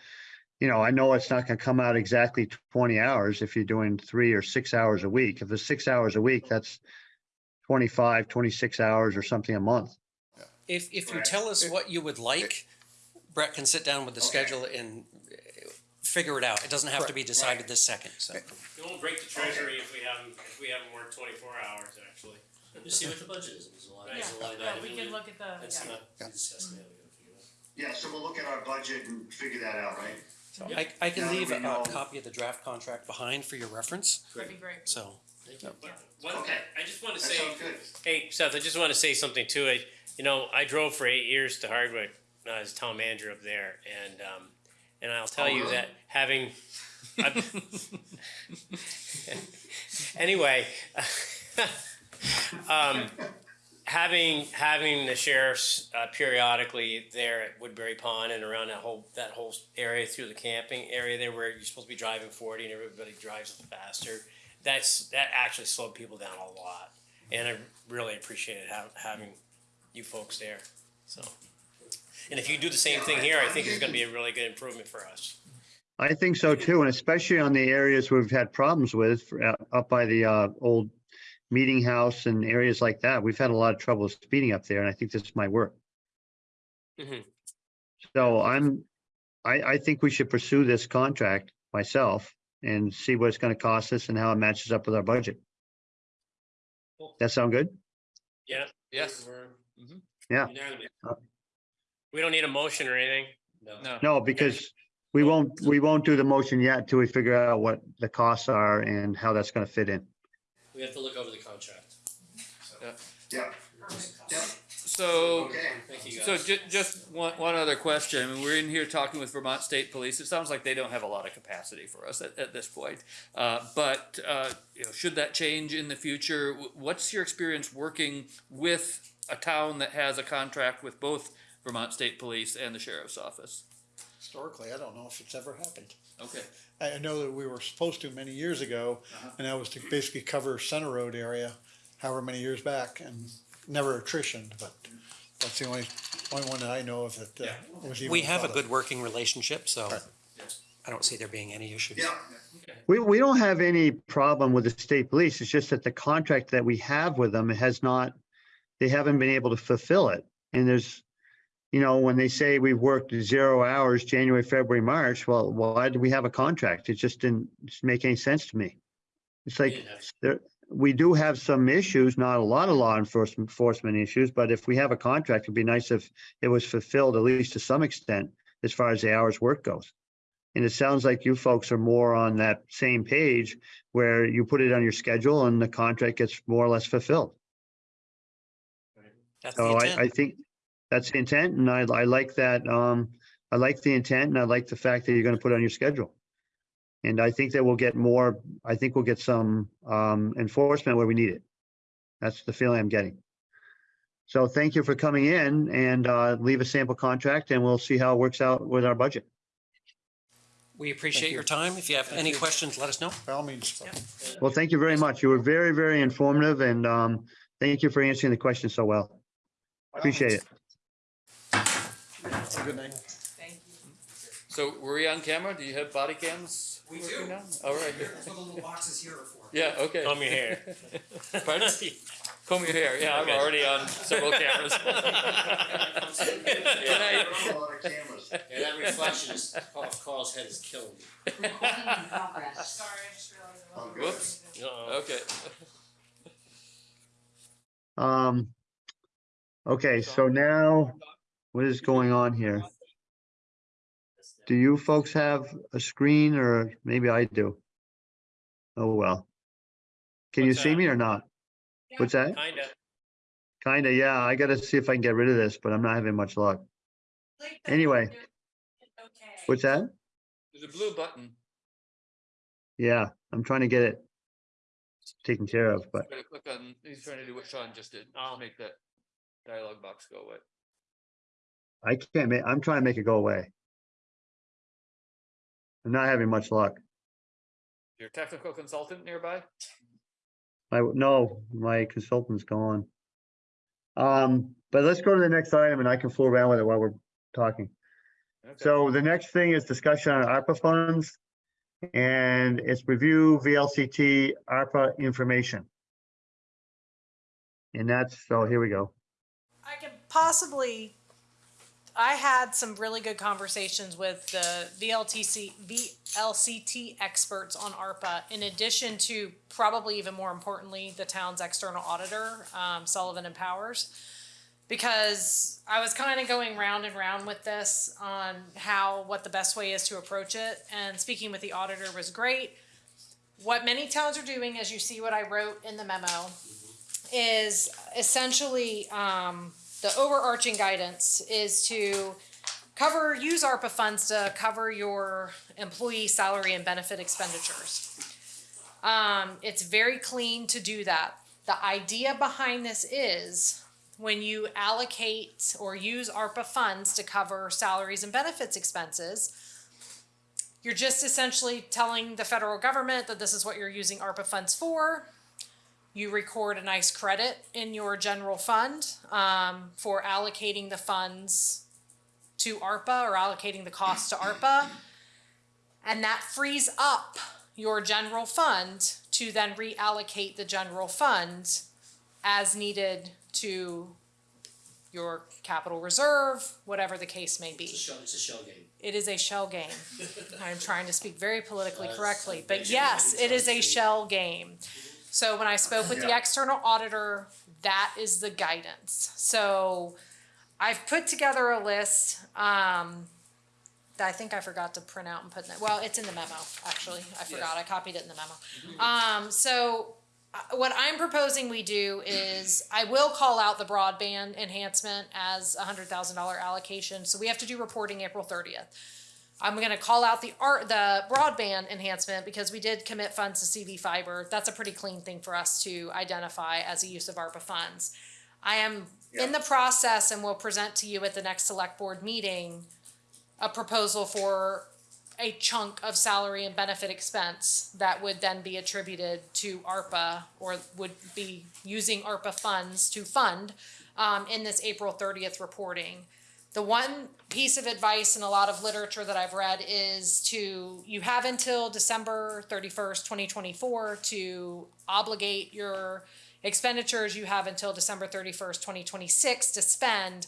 you know, I know it's not gonna come out exactly twenty hours if you're doing three or six hours a week. If it's six hours a week, that's 25, 26 hours or something a month. If, if you tell us what you would like, Brett can sit down with the schedule and uh, figure it out. It doesn't have to be decided this second, so. It won't break the treasury if we haven't, if we haven't worked twenty-four hours, actually. Just see what the budget is, there's a line, Yeah, there's a line yeah, item. we can look at the, That's yeah. not, we discussed that, we gotta figure it out. Yeah, so we'll look at our budget and figure that out, right? So I, I can Now that leave we a know- copy of the draft contract behind for your reference, That'd be great. so. Thank you. But one, Okay. I just wanna That say. sounds good. Hey, Seth, I just want to say something too. I, you know, I drove for eight years to Hardwick uh, as town manager up there, and um, and I'll tell you that having, anyway, um, having having the sheriffs uh, periodically there at Woodbury Pond and around that whole that whole area through the camping area there where you're supposed to be driving forty and everybody drives faster. That's that actually slowed people down a lot and I really appreciated ha- having you folks there. So, and if you do the same thing here, I think it's going to be a really good improvement for us. I think so too, and especially on the areas we've had problems with, for, uh, up by the uh, old meeting house and areas like that. We've had a lot of trouble speeding up there, and I think this might work. Mhm. So I'm, I, I think we should pursue this contract myself and see what it's gonna cost us and how it matches up with our budget. Cool. That sound good? Yeah. Yes. We're- Mhm. Yeah. Unanimous. We don't need a motion or anything. No. No. No, because we won't, we won't do the motion yet until we figure out what the costs are and how that's gonna fit in. We have to look over the contract. Yeah, yeah, So, okay. Thank you, so guys. ju- just one, one other question. I mean, we're in here talking with Vermont State Police. It sounds like they don't have a lot of capacity for us at, at this point. Uh, but, uh, you know, should that change in the future, wh- what's your experience working with a town that has a contract with both Vermont State Police and the Sheriff's Office? Historically, I don't know if it's ever happened. Okay. I I know that we were supposed to many years ago, and that was to basically cover Center Road area, however many years back, and never attritioned, but that's the only, only one that I know of that uh, was even. We have a thought of. good working relationship, so Right. I don't see there being any issues. Yeah, We, we don't have any problem with the state police. It's just that the contract that we have with them has not, they haven't been able to fulfill it. And there's, you know, when they say we've worked zero hours, January, February, March, well, why do we have a contract? It just didn't just make any sense to me. It's like, didn't there, we do have some issues, not a lot of law enforcement, enforcement issues, but if we have a contract, it'd be nice if it was fulfilled at least to some extent as far as the hours work goes. And it sounds like you folks are more on that same page where you put it on your schedule and the contract gets more or less fulfilled. That's the So I, I think that's the intent and I, I like that, um, I like the intent and I like the fact that you're gonna put it on your schedule. And I think that we'll get more, I think we'll get some, um, enforcement where we need it. That's the feeling I'm getting. So thank you for coming in and, uh, leave a sample contract and we'll see how it works out with our budget. We appreciate you. your time. If you have any questions, let us know. By all means, Well, thank you very much. You were very, very informative and, um, thank you for answering the questions so well. Appreciate it. Have a good night. Thank you. So were we on camera? Do you have body cams? We working do. now? All right. That's what the little boxes here are for. Yeah, okay. Comb your hair. Pardon? Comb your hair. Yeah, I'm Okay. already on several cameras. Good night. a cameras. Yeah, that reflection is, Carl- Carl's head is killing me. Sorry, I just realized. I wasn't- Whoops. Uh-oh. Okay. Um, okay, so now what is going on here? Do you folks have a screen or maybe I do? Oh, well. Can you see that? me or not? What's that? Kinda. Kinda, yeah, I gotta see if I can get rid of this, but I'm not having much luck. Anyway. Okay. What's that? There's a blue button. Yeah, I'm trying to get it taken care of, but Gotta click on, he's trying to do what Sean just did. I'll Make that dialogue box go away. I can't make, I'm trying to make it go away. I'm not having much luck. Your technical consultant nearby? I, no, my consultant's gone. Um, but let's go to the next item and I can fool around with it while we're talking. Okay. So the next thing is discussion on ARPA funds. And it's review VLCT ARPA information. And that's, so here we go. I can possibly I had some really good conversations with the VLTC, VLCT experts on ARPA, in addition to probably even more importantly, the town's external auditor, um, Sullivan and Powers. Because I was kind of going round and round with this on how, what the best way is to approach it, and speaking with the auditor was great. What many towns are doing, as you see what I wrote in the memo, is essentially, um, the overarching guidance is to cover, use ARPA funds to cover your employee salary and benefit expenditures. Um, it's very clean to do that. The idea behind this is when you allocate or use ARPA funds to cover salaries and benefits expenses, you're just essentially telling the federal government that this is what you're using ARPA funds for you record a nice credit in your general fund um, for allocating the funds to ARPA or allocating the cost to ARPA. And that frees up your general fund to then reallocate the general fund as needed to your capital reserve, whatever the case may It's a be. shell, it's a shell game. It is a shell game. I'm trying to speak very politically correctly, but yes, a trying to do. shell game. So when I spoke with the external auditor, that is the guidance. So I've put together a list, um, that I think I forgot to print out and put in it. Well, it's in the memo, actually. I forgot. I copied it in the memo. Um, so uh, what I'm proposing we do is I will call out the broadband enhancement as a hundred thousand dollar allocation. So we have to do reporting April thirtieth. I'm gonna call out the art, the broadband enhancement because we did commit funds to CV fiber. That's a pretty clean thing for us to identify as a use of ARPA funds. I am in the process and will present to you at the next select board meeting a proposal for a chunk of salary and benefit expense that would then be attributed to ARPA or would be using ARPA funds to fund um, in this April thirtieth reporting. The one piece of advice in a lot of literature that I've read is to, you have until December thirty-first, twenty twenty-four to obligate your expenditures. You have until December thirty-first, twenty twenty-six to spend.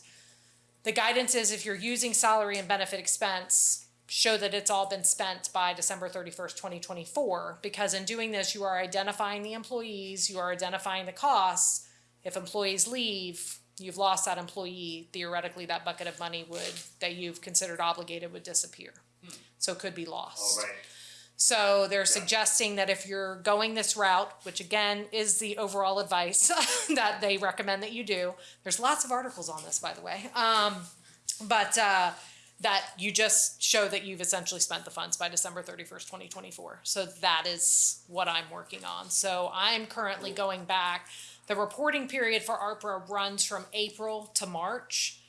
The guidance is if you're using salary and benefit expense, show that it's all been spent by December thirty-first, twenty twenty-four. Because in doing this, you are identifying the employees, you are identifying the costs. If employees leave, you've lost that employee, theoretically, that bucket of money would, that you've considered obligated would disappear. So it could be lost. right. So they're suggesting that if you're going this route, which again is the overall advice that they recommend that you do, there's lots of articles on this, by the way. Um, but uh, that you just show that you've essentially spent the funds by December 31st, 2024. So that is what I'm working on. So I'm currently going back. The reporting period for ARPA runs from April to March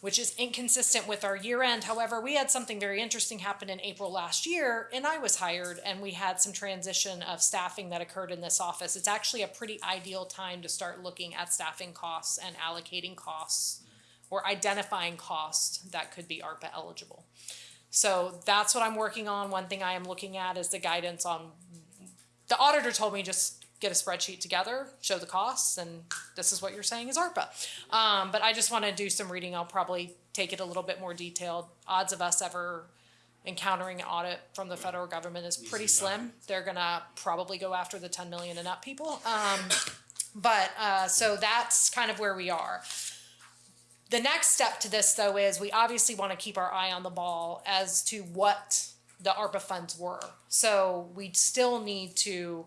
which is inconsistent with our year end. However, we had something very interesting happen in April last year, and I was hired, and we had some transition of staffing that occurred in this office. It's actually a pretty ideal time to start looking at staffing costs and allocating costs or identifying costs that could be ARPA eligible. So that's what I'm working on. One thing I am looking at is the guidance on the auditor told me just get a spreadsheet together, show the costs, and this is what you're saying is ARPA. Um, but I just want to do some reading. I'll probably take it a little bit more detailed. Odds of us ever encountering an audit from the federal government is pretty slim. They're gonna probably go after the 10 million and up people. Um, but uh, so that's kind of where we are. The next step to this, though, is we obviously want to keep our eye on the ball as to what the ARPA funds were. So we still need to.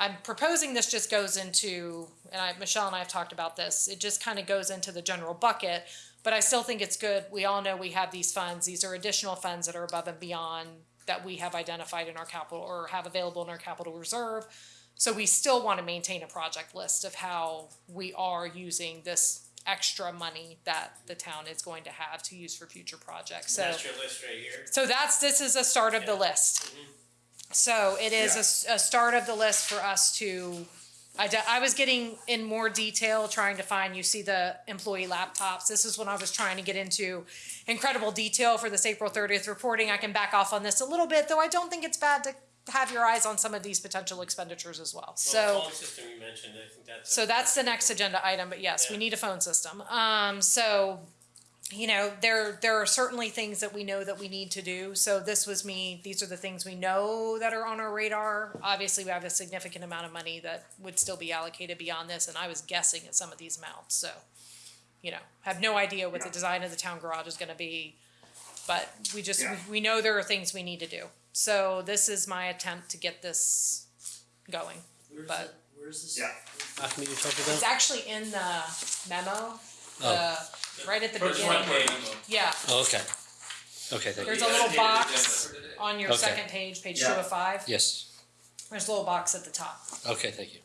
I'm proposing this just goes into, and I, Michelle and I have talked about this. It just kind of goes into the general bucket, but I still think it's good. We all know we have these funds. These are additional funds that are above and beyond that we have identified in our capital or have available in our capital reserve. So we still want to maintain a project list of how we are using this extra money that the town is going to have to use for future projects. So That's your list right here. so that's, this is a start of the list. Mm-hmm. So it is a s- a, start of the list for us to, I, d- I was getting in more detail, trying to find, you see the employee laptops. This is when I was trying to get into incredible detail for this April thirtieth reporting. I can back off on this a little bit, though I don't think it's bad to have your eyes on some of these potential expenditures as well. Well, So. the phone system you mentioned, I think that's. So that's the next agenda item, but yes, we Yeah. need a phone system. Um, so you know, there there are certainly things that we know that we need to do. So this was me. These are the things we know that are on our radar. Obviously, we have a significant amount of money that would still be allocated beyond this, and I was guessing at some of these amounts. So, you know, have no idea what the design of the town garage is going to be, but we just Yeah. we, we know there are things we need to do. So this is my attempt to get this going. Where's But- that, where's this? Yeah. Document you're talking It's about? actually in the memo. The, right at the First one beginning. page. Yeah, Oh, okay. Okay, thank you. there's a little box on your Okay. second page, page two Yeah. of five. Yes, There's a little box at the top. okay, thank you.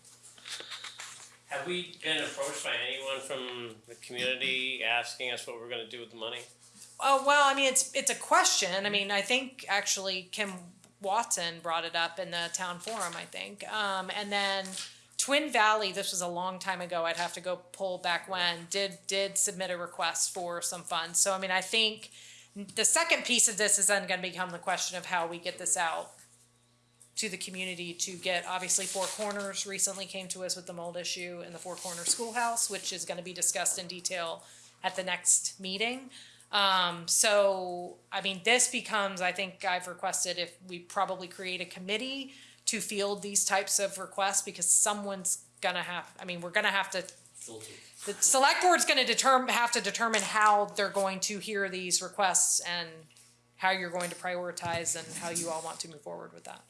Have we been approached by anyone from the community asking us what we're gonna do with the money? Oh, well, I mean, it's, it's a question. I mean, I think actually Kim Watson brought it up in the town forum, I think. Um, and then Twin Valley, this was a long time ago, I'd have to go pull back when, did, did submit a request for some funds. So, I mean, I think the second piece of this is then gonna become the question of how we get this out to the community to get, obviously, Four Corners recently came to us with the mold issue in the Four Corners Schoolhouse, which is gonna be discussed in detail at the next meeting. Um, so, I mean, this becomes, I think I've requested if we probably create a committee to field these types of requests, because someone's gonna have, I mean, we're gonna have to Filter. the select board's gonna determine, have to determine how they're going to hear these requests and how you're going to prioritize and how you all want to move forward with that.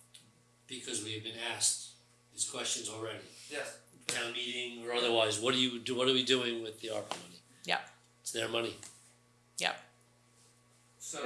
Because we have been asked these questions already, Yes. town meeting or otherwise, what do you do, what are we doing with the ARPA money? Yep, It's their money. yep. So,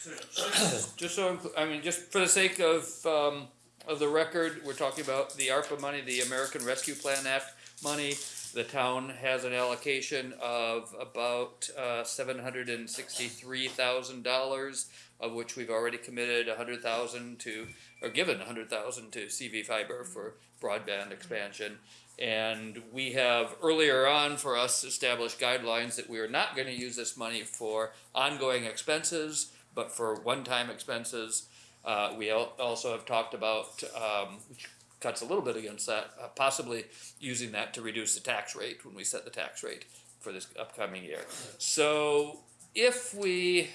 so just, just so, I'm cl- I mean, just for the sake of, um, of the record, we're talking about the ARPA money, the American Rescue Plan Act money. The town has an allocation of about, uh, seven hundred and sixty-three thousand dollars, of which we've already committed a hundred thousand to, or given a hundred thousand to CV Fiber for broadband expansion. And we have earlier on for us established guidelines that we are not gonna use this money for ongoing expenses, but for one-time expenses. Uh, we al- also have talked about, um, which cuts a little bit against that, uh, possibly using that to reduce the tax rate when we set the tax rate for this upcoming year. So if we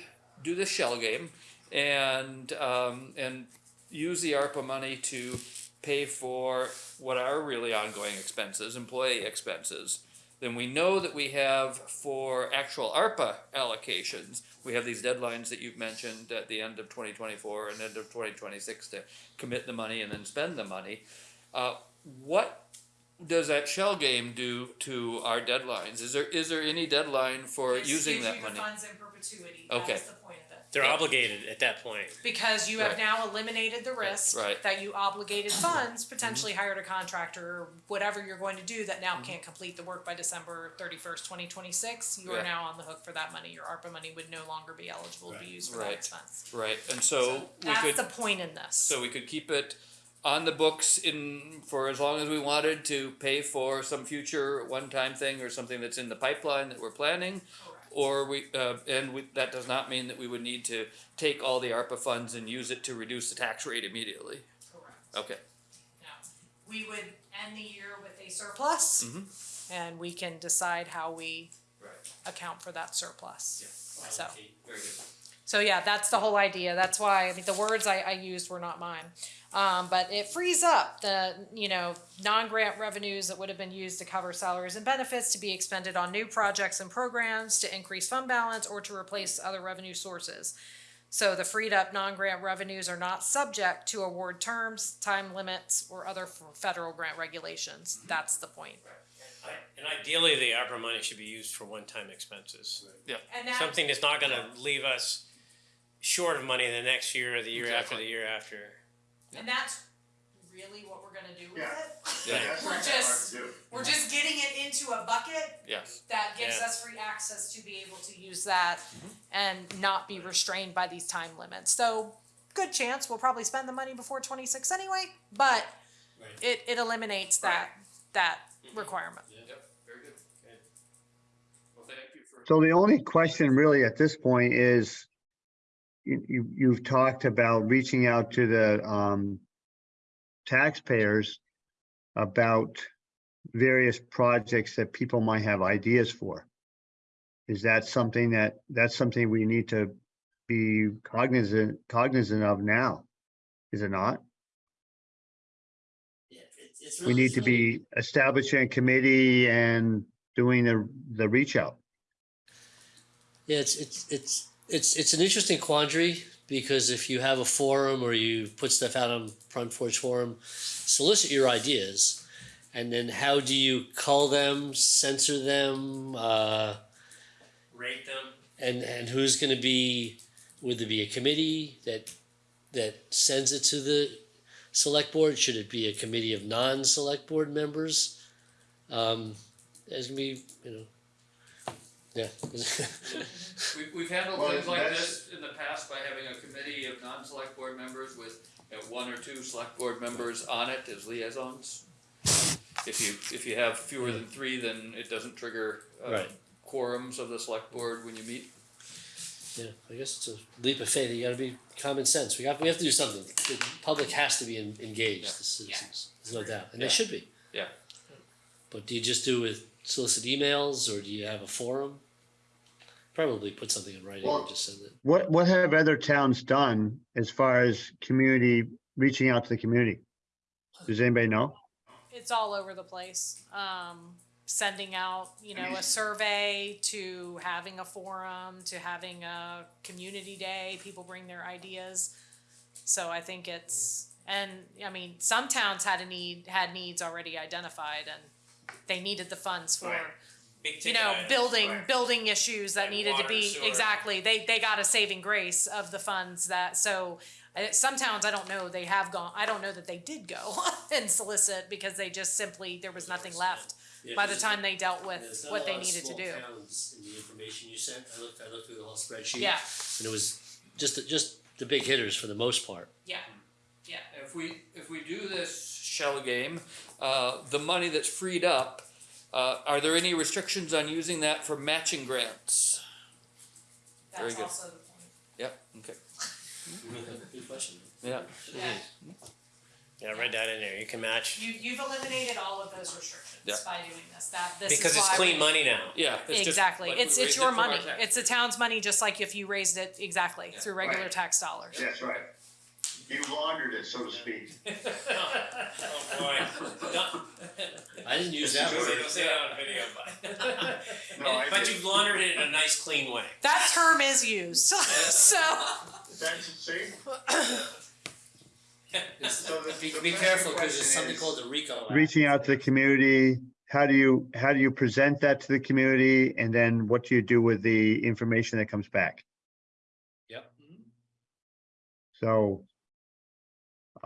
do this shell game and, um, and use the ARPA money to pay for what are really ongoing expenses, employee expenses, then we know that we have for actual ARPA allocations, we have these deadlines that you've mentioned at the end of twenty twenty-four and end of twenty twenty-six to commit the money and then spend the money. Uh, what does that shell game do to our deadlines? Is there, is there any deadline for using that money? funds in perpetuity, Okay. That's the point of it. They're obligated at that point. Because you have Right. now eliminated the risk Right. that you obligated mm-hmm. funds, potentially mm-hmm. hired a contractor, or whatever you're going to do that now mm-hmm. can't complete the work by December thirty-first, twenty twenty-six. You are now on the hook for that money. Your ARPA money would no longer be eligible to be used for that expense. Right, and so we That's could. the point in this. So we could keep it on the books in, for as long as we wanted to pay for some future one-time thing or something that's in the pipeline that we're planning. Or we, uh, and we, that does not mean that we would need to take all the ARPA funds and use it to reduce the tax rate immediately. Correct. Okay, No. We would end the year with a surplus, and we can decide how we right, account for that surplus. yeah, So. okay, very good. So yeah, that's the whole idea. That's why, I mean, the words I, I used were not mine. Um, but it frees up the, you know, non-grant revenues that would have been used to cover salaries and benefits to be expended on new projects and programs to increase fund balance or to replace other revenue sources. So the freed up non-grant revenues are not subject to award terms, time limits, or other federal grant regulations. That's the point. I- And ideally, the ARPA money should be used for one-time expenses. And that, Something that's not gonna leave us short of money the next year or the year after the year after. and that's really what we're gonna do with Yeah. it. Yeah. That's We're just- hard to do. We're just getting it into a bucket Yes, that gives Yeah. us free access to be able to use that mm-hmm. and not be restrained by these time limits. So, good chance we'll probably spend the money before twenty-six anyway, but Right. it, it eliminates that, that mm-hmm. requirement. yep, very good. Well, thank you for. So the only question really at this point is you, you, you've talked about reaching out to the, um, taxpayers about various projects that people might have ideas for. is that something that, that's something we need to be cognizant, cognizant of now? Is it not? Yeah, it's, it's We really need to be establishing a committee and doing the, the reach out. Yeah, it's it's it's it's it's an interesting quandary because if you have a forum or you put stuff out on Front Porch Forum, solicit your ideas, and then how do you cull them, censor them, uh, Rate them. and and who's going to be? Would there be a committee that that sends it to the select board? Should it be a committee of non-select board members? Um, there's gonna be, you know, yeah. We've, we've handled Well, things like that's- this in the past by having a committee of non-select board members with uh, one or two select board members on it as liaisons. If you, if you have fewer than three, then it doesn't trigger, uh, Right. quorums of the select board when you meet. Yeah, I guess it's a leap of faith. You got to be common sense. We got we have to do something. The public has to be in, engaged. The citizens, there's no doubt, and Yeah. they should be. Yeah. But do you just do with solicit emails, or do you have a forum? Probably put something in writing Well- and just send it. What, what have other towns done as far as community, reaching out to the community? Does anybody know? It's all over the place. Um, sending out, you know, a survey to having a forum to having a community day. People bring their ideas. So I think it's, and I mean, some towns had a need, had needs already identified and they needed the funds for, Right. Big you know, items. building, right. building issues that Like needed to water, be, sewer. exactly. They, they got a saving grace of the funds that, so uh, some towns, I don't know, they have gone, I don't know that they did go and solicit because they just simply, there was nothing left by the time they dealt with what they needed to do. Towns in the information you sent, I looked. I looked through the whole spreadsheet. Yeah, and it was just the, just the big hitters for the most part. yeah, yeah. If we, if we do this shell game, uh, the money that's freed up, uh, are there any restrictions on using that for matching grants? Very That's good. also the point. Yep, okay, Good question. yeah. Yeah. Yeah, write that in there. You can match. You, you've eliminated all of those restrictions Yeah. by doing this. That, this is Because it's why clean we- money now. Yeah. it's just Exactly. like we It's, it's raised your it from our money. tax It's the town's money, just like if you raised it, exactly, through regular Right. tax dollars. That's right. You laundered it, so to speak. Boy. I didn't use that say- word. don't say that on video, but. No, I But did. you've laundered it in a nice, clean way. That term is used, so. That's, see? So the- Be, the be pressing careful because there's question something is- called the RICO. Act. Reaching out to the community, how do you, how do you present that to the community? And then what do you do with the information that comes back? Yep. So,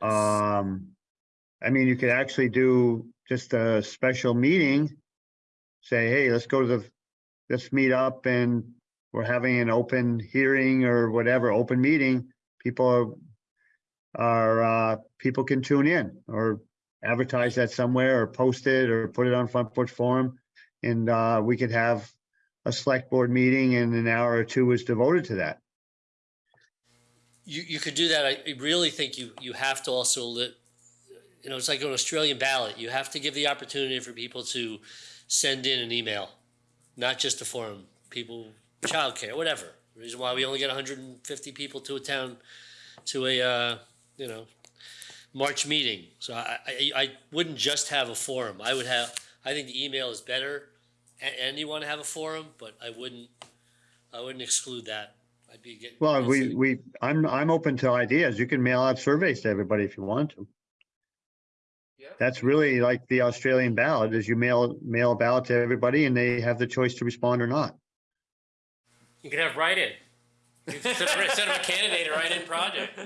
um, I mean, you could actually do just a special meeting. Say, hey, let's go to the, let's meet up and we're having an open hearing or whatever, open meeting. People are, are, uh, people can tune in or advertise that somewhere or post it or put it on Front Porch Forum. And, uh, we could have a select board meeting and an hour or two is devoted to that. You, you could do that. I really think you, you have to also you know, it's like an Australian ballot. You have to give the opportunity for people to send in an email, not just a forum, people, childcare, whatever. The reason why we only get hundred and fifty people to a town, to a, uh, you know, March meeting. So I, I, I wouldn't just have a forum. I would have, I think the email is better. a- And you want to have a forum, but I wouldn't, I wouldn't exclude that. I'd be getting. Well, we, we, I'm, I'm open to ideas. You can mail out surveys to everybody if you want to. Yeah. That's really like the Australian ballot is you mail, mail a ballot to everybody and they have the choice to respond or not. You can have write-in. Instead of a candidate, a write-in project.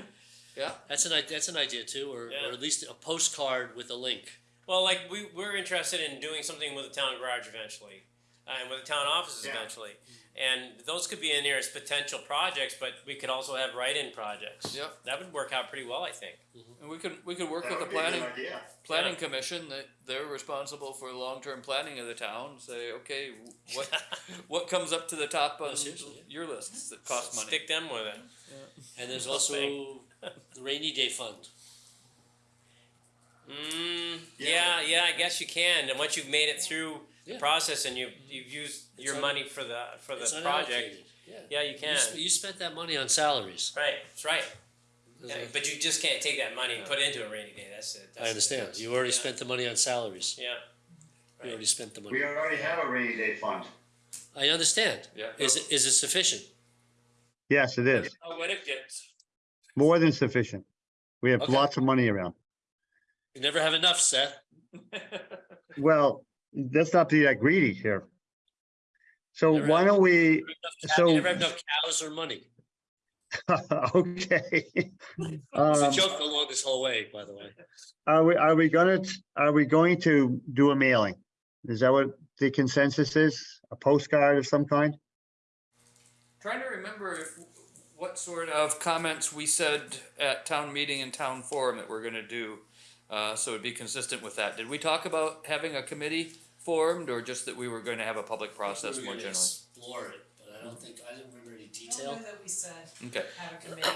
Yeah, That's an, i- that's an idea too, or, Yeah. or at least a postcard with a link. Well, like we we're interested in doing something with the town garage eventually, uh, and with the town offices Yeah. eventually, and those could be in there as potential projects. But we could also have write-in projects. Yeah. that would work out pretty well, I think. and we could, we could work That with the would be a good planning, idea. planning commission, that they're responsible for long-term planning of the town, say, okay, what, what comes up to the top on seriously, your lists that cost money? Stick them with it. And there's also the rainy day fund. Mm, Yeah. yeah, yeah, I guess you can. And once you've made it through the Yeah. process and you've, you've used your un- money for the, for the It's project, unallocated. Yeah. yeah, you You, can. sp- you spent that money on salaries. Right, that's right. Yeah, There's but you just can't take that money and put it into a rainy day, that's it. I understand. You already spent the money on salaries. Yeah, You already spent the money. We already have a rainy day fund. I understand. Yeah. Is it, is it sufficient? Yes, it is. How wet it gets. More than sufficient. We have Okay. lots of money around. You never have enough, Seth. Well, let's not be that greedy here. So Never why don't we, You so, never have enough cows or money. okay. It's a Um, joke along this whole way, by the way. Are we, are we gonna, are we going to do a mailing? Is that what the consensus is? A postcard of some kind? Trying to remember if, what sort of comments we said at town meeting and town forum that we're gonna do. Uh, so it'd be consistent with that. Did we talk about having a committee formed or just that we were gonna have a public process We were more gonna generally? Explore it, but I don't think, I didn't remember any I don't detail. know that we said Okay, have a committee.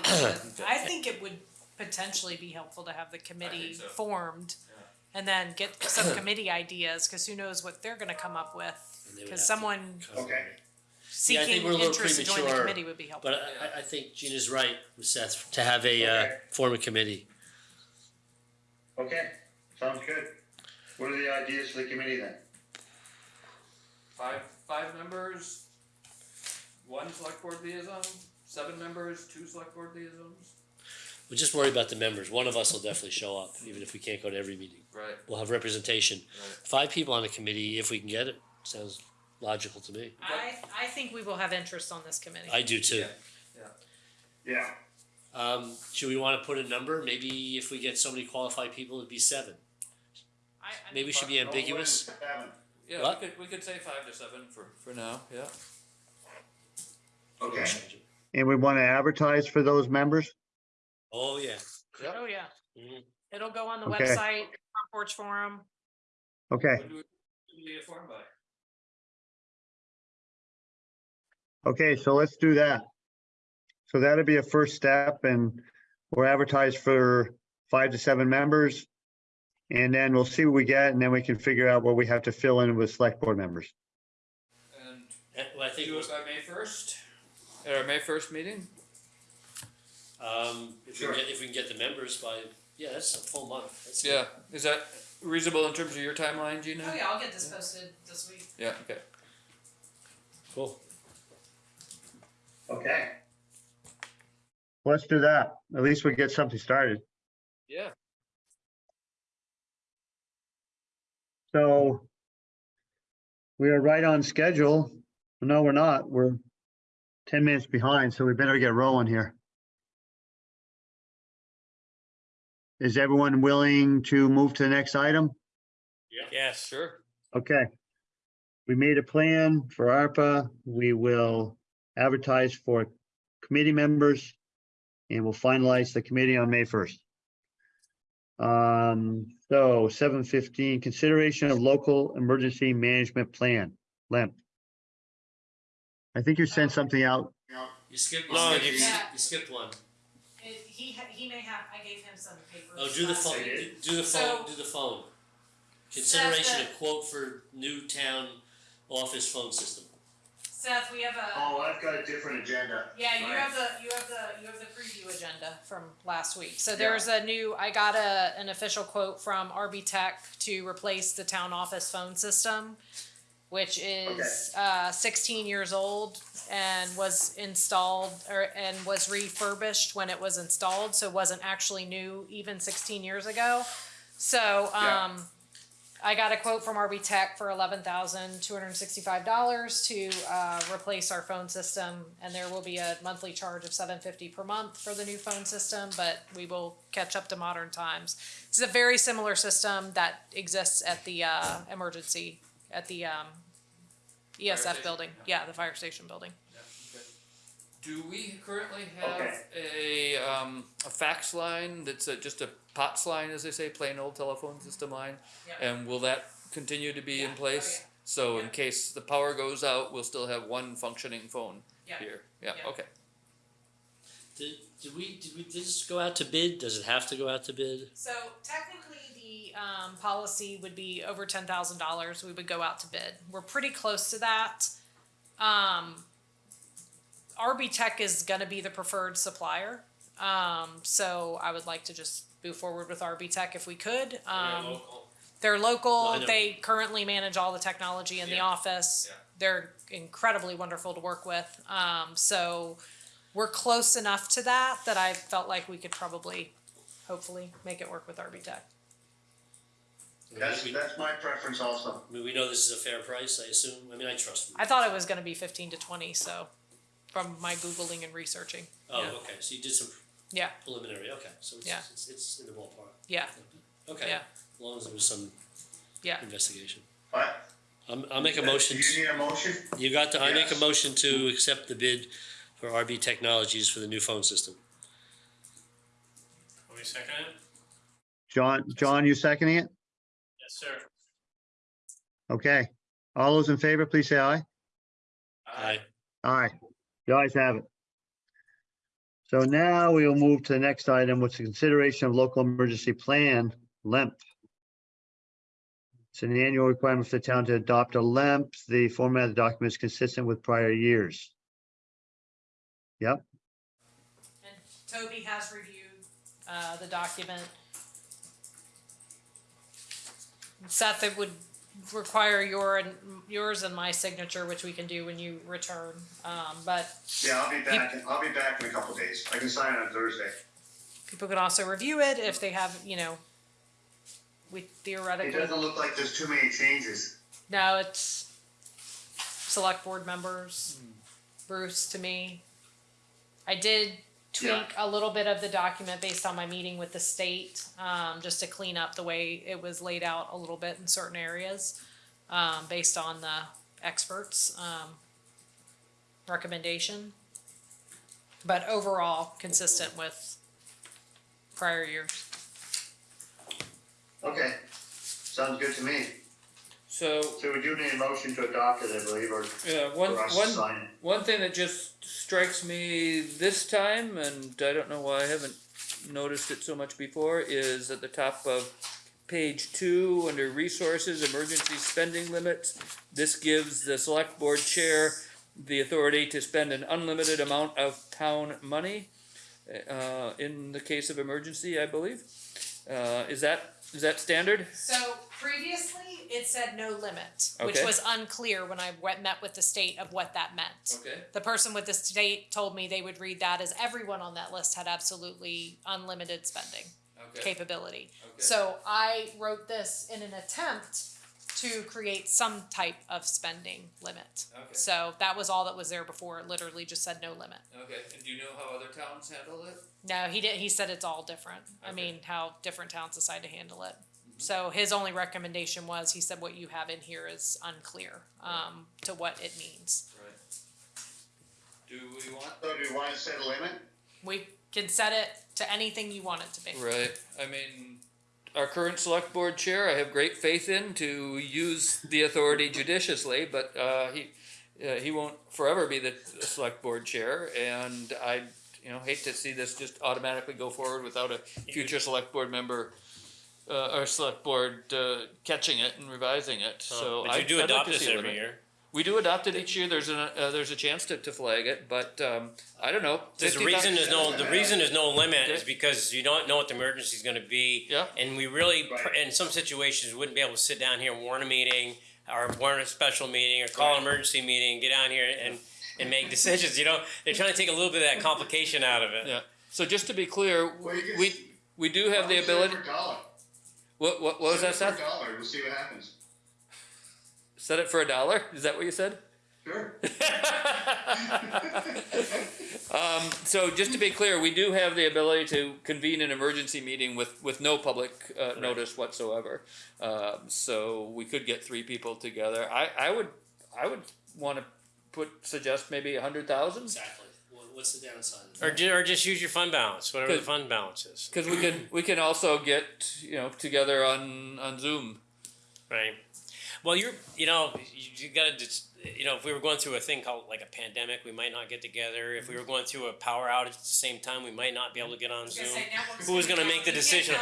but I think it would potentially be helpful to have the committee so. formed. And then get some committee ideas, cause who knows what they're gonna come up with, And they would cause to someone cover Okay. it. Yeah, I seeking think we're a little interest to join the premature, committee would be helpful. But I, I, I think Gina's right, with Seth, to have a, uh, Okay. form a committee. Okay, sounds good. What are the ideas for the committee then? five, five members, one select board liaison, seven members, two select board liaisons? We'll just worry about the members. One of us will definitely show up, even if we can't go to every meeting. Right. We'll have representation. Right. Five people on a committee, if we can get it, sounds logical to me. I, I think we will have interest on this committee. I do too. Yeah. Um, should we wanna put a number? Maybe if we get so many qualified people, it'd be seven. I- I Maybe we should be No more than ambiguous. seven. Yeah, we could, we could say five to seven for, for now, yeah. Okay, And we wanna advertise for those members? Oh, yeah. Oh, yeah. Mhm. It'll go on the Okay. website, Front Porch Forum. Okay, When do we, when do we get formed by? Okay, so let's do that. So that'll be a first step and we're advertised for five to seven members. And then we'll see what we get and then we can figure out what we have to fill in with select board members. And Eh, Well, I think, do it by May first, at our May first meeting? um, if we Sure. can get, if we can get the members by, yeah, that's a full month. That's good. Yeah, is that reasonable in terms of your timeline, Gina? Oh, yeah, I'll get this posted this week. Yeah, okay. Cool. Okay. Let's do that. At least we get something started. Yeah. So we are right on schedule. No, we're not. We're ten minutes behind, so we better get rolling here. Is everyone willing to move to the next item? Yeah. yes. Sure. Okay. We made a plan for ARPA. We will advertise for committee members and we'll finalize the committee on May first. Um, so seven fifteen, consideration of local emergency management plan, LEMP. I think you sent something out. You skipped, you No, skipped, you- you skipped- you skipped one. It, he, ha- he may have, I gave him some papers. Oh, do the last phone, week. do do the phone, So- do the phone. Consideration Seth, of quote for new town office phone system. Seth, we have a, Oh, I've got a different agenda. yeah, you have the, you have the, you have the preview agenda from last week. So there's a new, I got a, an official quote from RB Tech to replace the town office phone system, which is, uh, sixteen years old and was installed, or, and was refurbished when it was installed, so wasn't actually new even sixteen years ago. So, Yeah. um, I got a quote from RB Tech for eleven thousand two hundred sixty-five dollars to uh, replace our phone system, and there will be a monthly charge of seven fifty per month for the new phone system. But we will catch up to modern times. It's a very similar system that exists at the uh, emergency at the um, ESF building. Yeah, the fire station building. Do we currently have a, um, a fax line that's a, just a POTS line, as they say, plain old telephone system line? Yep. And will that continue to be in Yeah. Oh, place? yeah. So in Yeah. case the power goes out, we'll still have one functioning phone Yeah. here. Yeah, Yeah. okay. Did, did we, did we, did this go out to bid? Does it have to go out to bid? So technically, the um, policy would be over ten thousand dollars, we would go out to bid. We're pretty close to that. Um, RB Tech is gonna be the preferred supplier. Um, so I would like to just move forward with RB Tech if we could. Um, they're local. I know. They currently manage all the technology in the Yeah. office. Yeah. They're incredibly wonderful to work with. Um, so we're close enough to that that I felt like we could probably, hopefully, make it work with RB Tech. That's, We, that's my preference also. we, we know this is a fair price, I assume. I mean, I trust them. I thought it was going to be fifteen to twenty. So, from my googling and researching, Oh, yeah. okay, so you did some yeah, preliminary, okay, so it's, Yeah. it's, it's in the ballpark. yeah, Okay, Yeah. as long as there was some yeah. investigation. What? I'm, I'll make a motion, Do you need a motion? you got the, I make a Yes. motion to accept the bid for RB Technologies for the new phone system. Are we second it? John, John, you seconding it? Yes, sir. Okay. All those in favor, please say aye. Aye. Aye. The ayes have it. So now we will move to the next item, which is consideration of local emergency plan, LEMP. It's an annual requirement for the town to adopt a LEMP. The format of the document is consistent with prior years. Yep, And Toby has reviewed uh, the document. Seth, it would require your and yours and my signature, which we can do when you return. Um, but Yeah, I'll be back, I'll be back in a couple days. I can sign on Thursday. people can also review it if they have, you know, we theoretically. It doesn't look like there's too many changes. No, it's select board members, Bruce to me. I did tweak a little bit of the document based on my meeting with the state, um, just to clean up the way it was laid out a little bit in certain areas, um, based on the experts, um, recommendation. But overall, consistent with prior years. Okay, sounds good to me. So, So we do need a motion to adopt it, I believe, or yeah, one, for us to one, sign it. one thing that just strikes me this time, and I don't know why I haven't noticed it so much before, is at the top of page two, under resources, emergency spending limits. This gives the select board chair the authority to spend an unlimited amount of town money, uh, in the case of emergency, I believe. Uh, is that, is that standard? So previously, it said no limit, which Okay. was unclear when I went, met with the state of what that meant. Okay. The person with the state told me they would read that as everyone on that list had absolutely unlimited spending Okay. capability. Okay. So I wrote this in an attempt to create some type of spending limit. Okay. So that was all that was there before. It literally just said no limit. Okay, and do you know how other towns handle it? No, he did. He said it's all different. I mean, how different towns decide to handle it. So his only recommendation was he said what you have in here is unclear um, to what it means. Right. Do we want? So do you want to set a limit? We can set it to anything you want it to be. Right, I mean, our current select board chair, I have great faith in to use the authority judiciously, but, uh, he, uh, he won't forever be the select board chair, and I, you know, hate to see this just automatically go forward without a future select board member, uh, or select board, uh, catching it and revising it, so. But you I'd- do I'd like adopt to this every year. We do adopt it each year, there's a, uh, there's a chance to, to flag it, but, um, I don't know. There's a 50 reason there's no, the reason there's no limit is because you don't know what the emergency is gonna be. Yeah. And we really, pr- Right. in some situations, wouldn't be able to sit down here and warn a meeting, or warn a special meeting, or call an emergency meeting, get down here and, and make decisions, you know? They're trying to take a little bit of that complication out of it. Yeah, so just to be clear, Well, we, we do have the Why don't we set it ability, For a dollar. what, what, what was that, Seth? Dollar, we'll see what happens. Set it for a dollar, is that what you said? Sure. Um, so just to be clear, we do have the ability to convene an emergency meeting with, with no public, uh, notice whatsoever. Um, so we could get three people together, I, I would, I would wanna put, suggest maybe a hundred thousand? Exactly. What's the downside Or that? ju- or just use your fund balance, whatever the fund balance is, Cause we can, we can also get, you know, together on, on Zoom. right? Well, you're, you know, you, you gotta just, you know, if we were going through a thing called like a pandemic, we might not get together. If we were going through a power outage at the same time, we might not be able to get on Zoom. Who was gonna make the decision?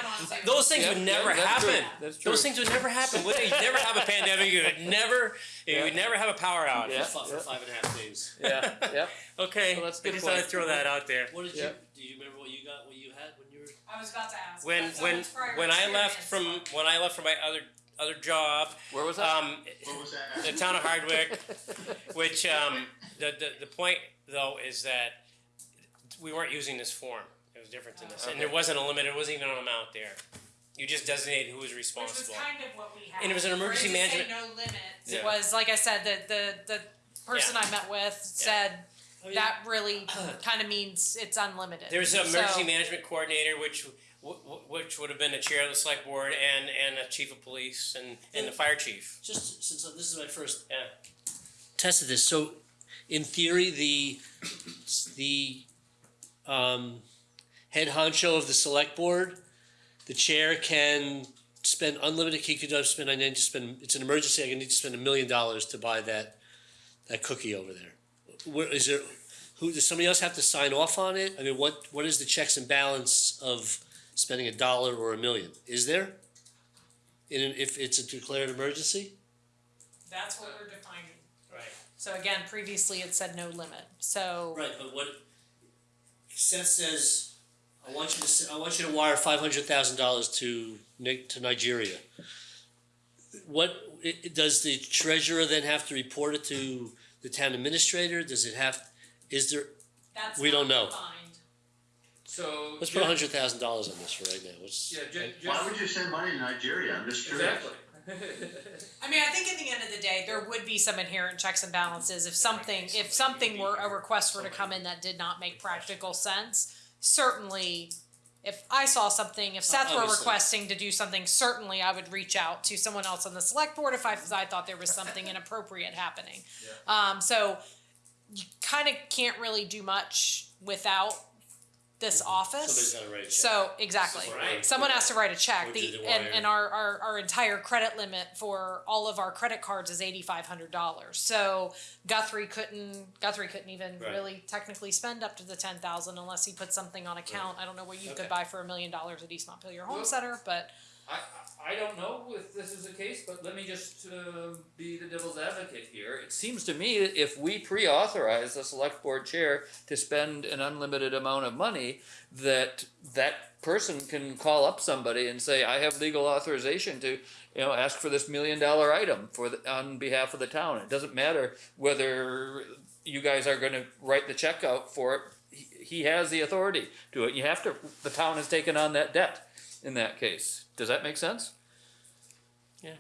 Those things Yeah, would yeah, never that's true. happen. That's true. Those things would never happen. Would they? You'd never have a pandemic. You would never, you would never have a power outage. Yeah. Fought for five and a half days. Yeah, yeah. Okay, Well, that's a I good just thought I'd point. throw that out there. What did Yeah. you, do you remember what you got, what you had when you were? I was about to ask. When when when I left from when I left from my other other job, Where was that? um, What was that? the town of Hardwick, which um, the, the the point though is that we weren't using this form. It was different than this, and there wasn't a limit. It wasn't even an amount there. You just designated who was Which was responsible. kind of what we had. And it was an For it emergency to say management- No limits. It Yeah. was, like I said, the, the, the person I met with said I that really kind of means it's unlimited. There's an emergency So- management coordinator, which w- w- which would have been the chair of the select board and and a chief of police and and the fire chief. Just since this is my first Yeah. tested this, so in theory, the the um, head honcho of the select board, the chair can spend unlimited. He could just spend. I need to spend. It's an emergency. I need to spend a million dollars to buy that that cookie over there. Where is there? Who does somebody else have to sign off on it? I mean, what what is the checks and balance of spending a dollar or a million? Is there? In an, if it's a declared emergency? That's what we're defining. Right. So again, previously it said no limit. So Right, but what Seth says, I want you to, s- I want you to wire five hundred thousand dollars to Ni- to Nigeria. What, i- i- does the treasurer then have to report it to the town administrator? Does it have, is there, that's We don't know. defined. So. let's put a hundred thousand dollars on this for right now, what's? Yeah, ju- ju- Why would you send money to Nigeria? I'm just curious. Exactly. I mean, I think at the end of the day, there would be some inherent checks and balances if something, if something were, a request were to come in that did not make practical sense. Certainly, if I saw something, if Seth were Obviously. requesting to do something, certainly I would reach out to someone else on the select board if I, if I thought there was something inappropriate happening. Um, so you kind of can't really do much without this office. Somebody's gotta write a check. So exactly, Right. someone has to write a check. The the and, and our, our our entire credit limit for all of our credit cards is eighty five hundred dollars. So Guthrie couldn't Guthrie couldn't even Right. really technically spend up to the ten thousand unless he put something on account. I don't know what you Okay. could buy for a million dollars at East Montpelier Home Well- Center, but I, I don't know if this is the case, but let me just uh, be the devil's advocate here. It seems to me that if we pre-authorize the select board chair to spend an unlimited amount of money, that that person can call up somebody and say, "I have legal authorization to, you know, ask for this million dollar item for the, on behalf of the town." It doesn't matter whether you guys are going to write the check out for it. He, he has the authority to it. You have to. The town has taken on that debt in that case. Does that make sense? Yeah.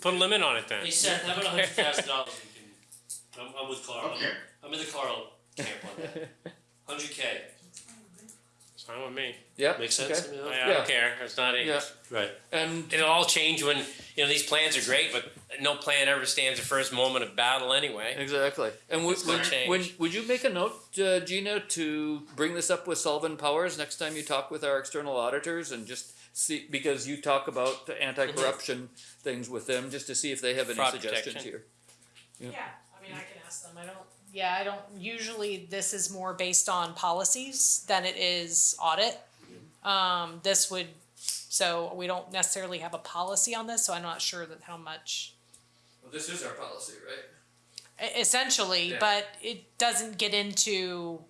Put a limit on it then. Hey Seth, how about a hundred thousand dollars we can, I'm, I'm with Carl, Okay. I'm in the Carl camp on that. Hundred K, It's fine with me. Yep. makes sense? okay. I mean, I, I Yeah. don't care. It's not a. Yeah. Right. And It'll all change when you know these plans are great, but no plan ever stands the first moment of battle anyway. exactly. And would, It's would, change. would, would you make a note, uh, Gina, to bring this up with Sullivan Powers next time you talk with our external auditors and just see because you talk about anti-corruption things with them, just to see if they have any Fraud suggestions protection. here. yeah, I mean I can ask them. I don't yeah, I don't usually this is more based on policies than it is audit. Um, this would so we don't necessarily have a policy on this, so I'm not sure that how much Well, this is our policy, right? E- essentially, Yeah. but it doesn't get into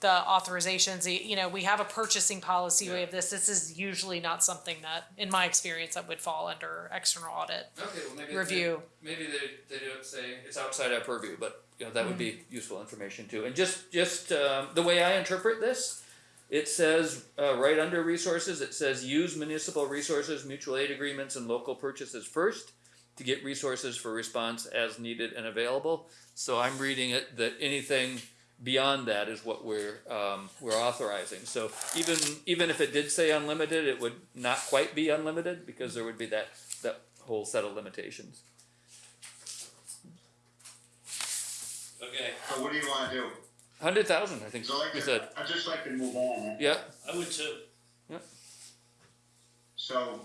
the authorizations. You know, we have a purchasing policy. We have this. This is usually not something that, in my experience, that would fall under external audit Okay, well maybe review. Maybe they, they don't say it's outside our purview, but you know that would be useful information too. And just just um, the way I interpret this, it says uh, right under resources, it says use municipal resources, mutual aid agreements, and local purchases first to get resources for response as needed and available. So I'm reading it that anything beyond that is what we're um, we're authorizing. So even even if it did say unlimited, it would not quite be unlimited because there would be that that whole set of limitations. Okay, So what do you wanna do? Hundred thousand, I think So like, we said. I'd just like to move on. Yeah, I would too. Yeah. So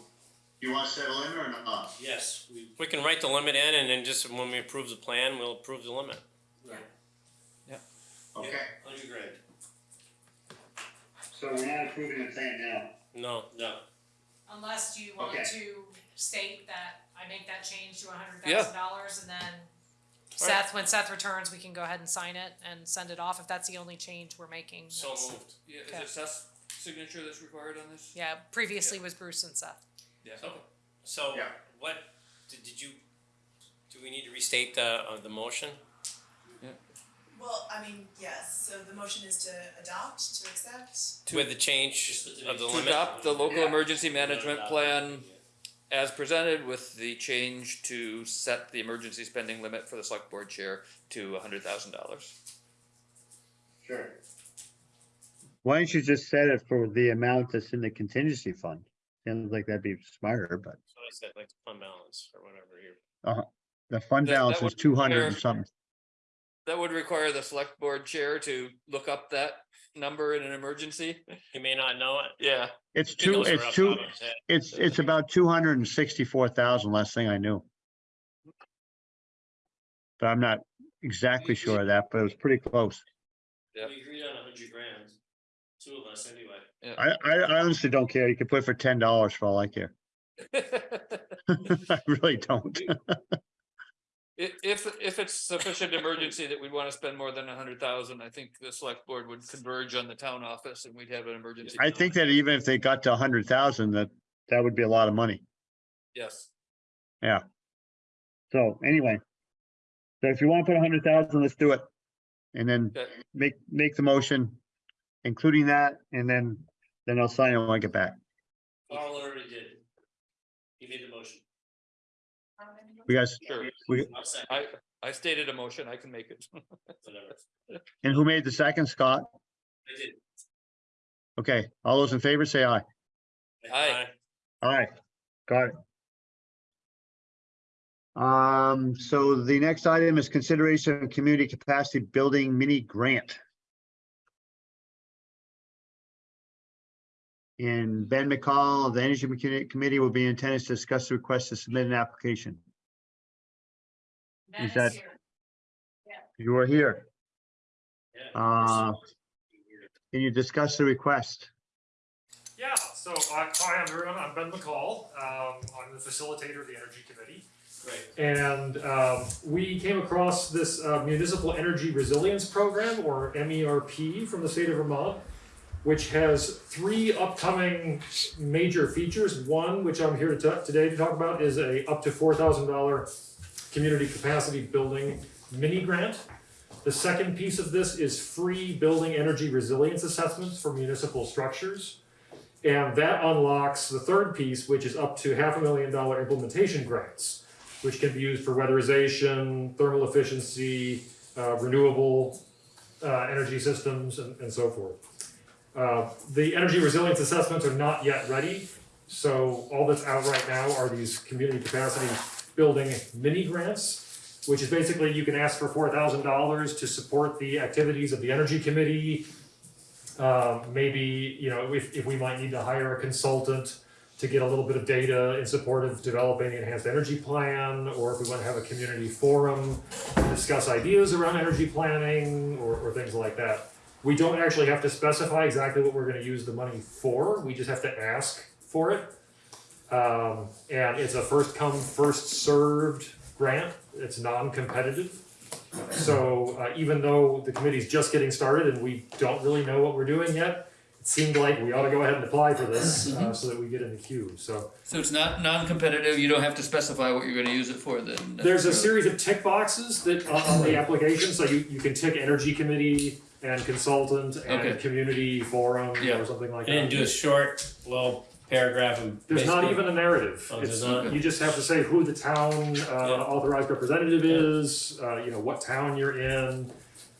You want to set a limit or not? Yes, we, We can write the limit in and then just when we approve the plan, we'll approve the limit. Okay, hundred grand. So we're not approving the plan now. No, No, Unless you want Okay. to state that I make that change to a hundred Yeah. thousand dollars and then Seth, when Seth returns, we can go ahead and sign it and send it off if that's the only change we're making. so That's- moved. Yeah, is Okay. it Seth's signature that's required on this? Yeah, previously was Bruce and Seth. Yeah. So, so Yeah. what, did, did you, do we need to restate the, uh, the motion? Well, I mean, yes, so the motion is to adopt, to accept. With the change Just with the- of the To limit? adopt the local Yeah. emergency management Adopt. plan as presented with the change to set the emergency spending limit for the select board chair to a hundred thousand dollars. sure. Why don't you just set it for the amount that's in the contingency fund? Sounds like that'd be smarter, but So I said, like, the fund balance or whatever here. Uh-huh. the fund That- that balance is would two hundred and require- something. That would require the select board chair to look up that number in an emergency. You may not know it. Yeah. It's He two, knows it it's off two, top his head. it's, it's about two hundred and sixty-four thousand, last thing I knew. But I'm not exactly sure of that, but it was pretty close. Yep. we agreed on a hundred grand, two of us anyway. I, I I honestly don't care. You can put it for ten dollars for all I care. I really don't. If, if it's sufficient emergency that we'd wanna spend more than a hundred thousand, I think the select board would converge on the town office and we'd have an emergency. I think that even if they got to a hundred thousand, that, that would be a lot of money. Yes. Yeah. So anyway. So if you want to put a hundred thousand, let's do it. And then Okay. make, make the motion, including that, and then, then I'll sign it when I get back. Carl already did. He made the motion. We guys, Sure. we, I, I stated a motion, I can make it. and who made the second, Scott? I did. Okay, all those in favor, say aye. Aye. Aye, All right. got it. Um, so the next item is consideration of community capacity building mini grant. And Ben McCall of the Energy Commu- Committee will be in attendance to discuss the request to submit an application. Ben Is that- here. You are here. Yeah. Uh, Can you discuss the request? Yeah, so I, hi everyone, I'm Ben McCall. Um, I'm the facilitator of the Energy Committee. Great. And um, we came across this uh, Municipal Energy Resilience Program, or MERP, from the state of Vermont, which has three upcoming major features. One, which I'm here to today to talk about, is a up to four thousand dollar community capacity building mini grant. The second piece of this is free building energy resilience assessments for municipal structures. And that unlocks the third piece, which is up to half a million dollar implementation grants, which can be used for weatherization, thermal efficiency, uh, renewable uh, energy systems, and, and so forth. Uh, the energy resilience assessments are not yet ready, so all that's out right now are these community capacity building mini grants, which is basically you can ask for four thousand dollars to support the activities of the energy committee, um, maybe, you know, if, if we might need to hire a consultant to get a little bit of data in support of developing an enhanced energy plan, or if we wanna have a community forum to discuss ideas around energy planning, or, or things like that. We don't actually have to specify exactly what we're gonna use the money for, we just have to ask for it. Um, and it's a first come, first served grant, it's non-competitive. So uh, even though the committee's just getting started and we don't really know what we're doing yet, it seemed like we ought to go ahead and apply for this uh, so that we get in the queue. So So it's not non-competitive, you don't have to specify what you're gonna use it for then? there's a series of tick boxes that uh, on the application. So you, you can tick energy committee and consultant and Okay. community forum Yeah. or something like And then that. do a short little paragraph and. There's not basically- even a narrative. Oh, It's, not? you just have to say who the town uh, Yeah. authorized representative is, uh, you know, what town you're in.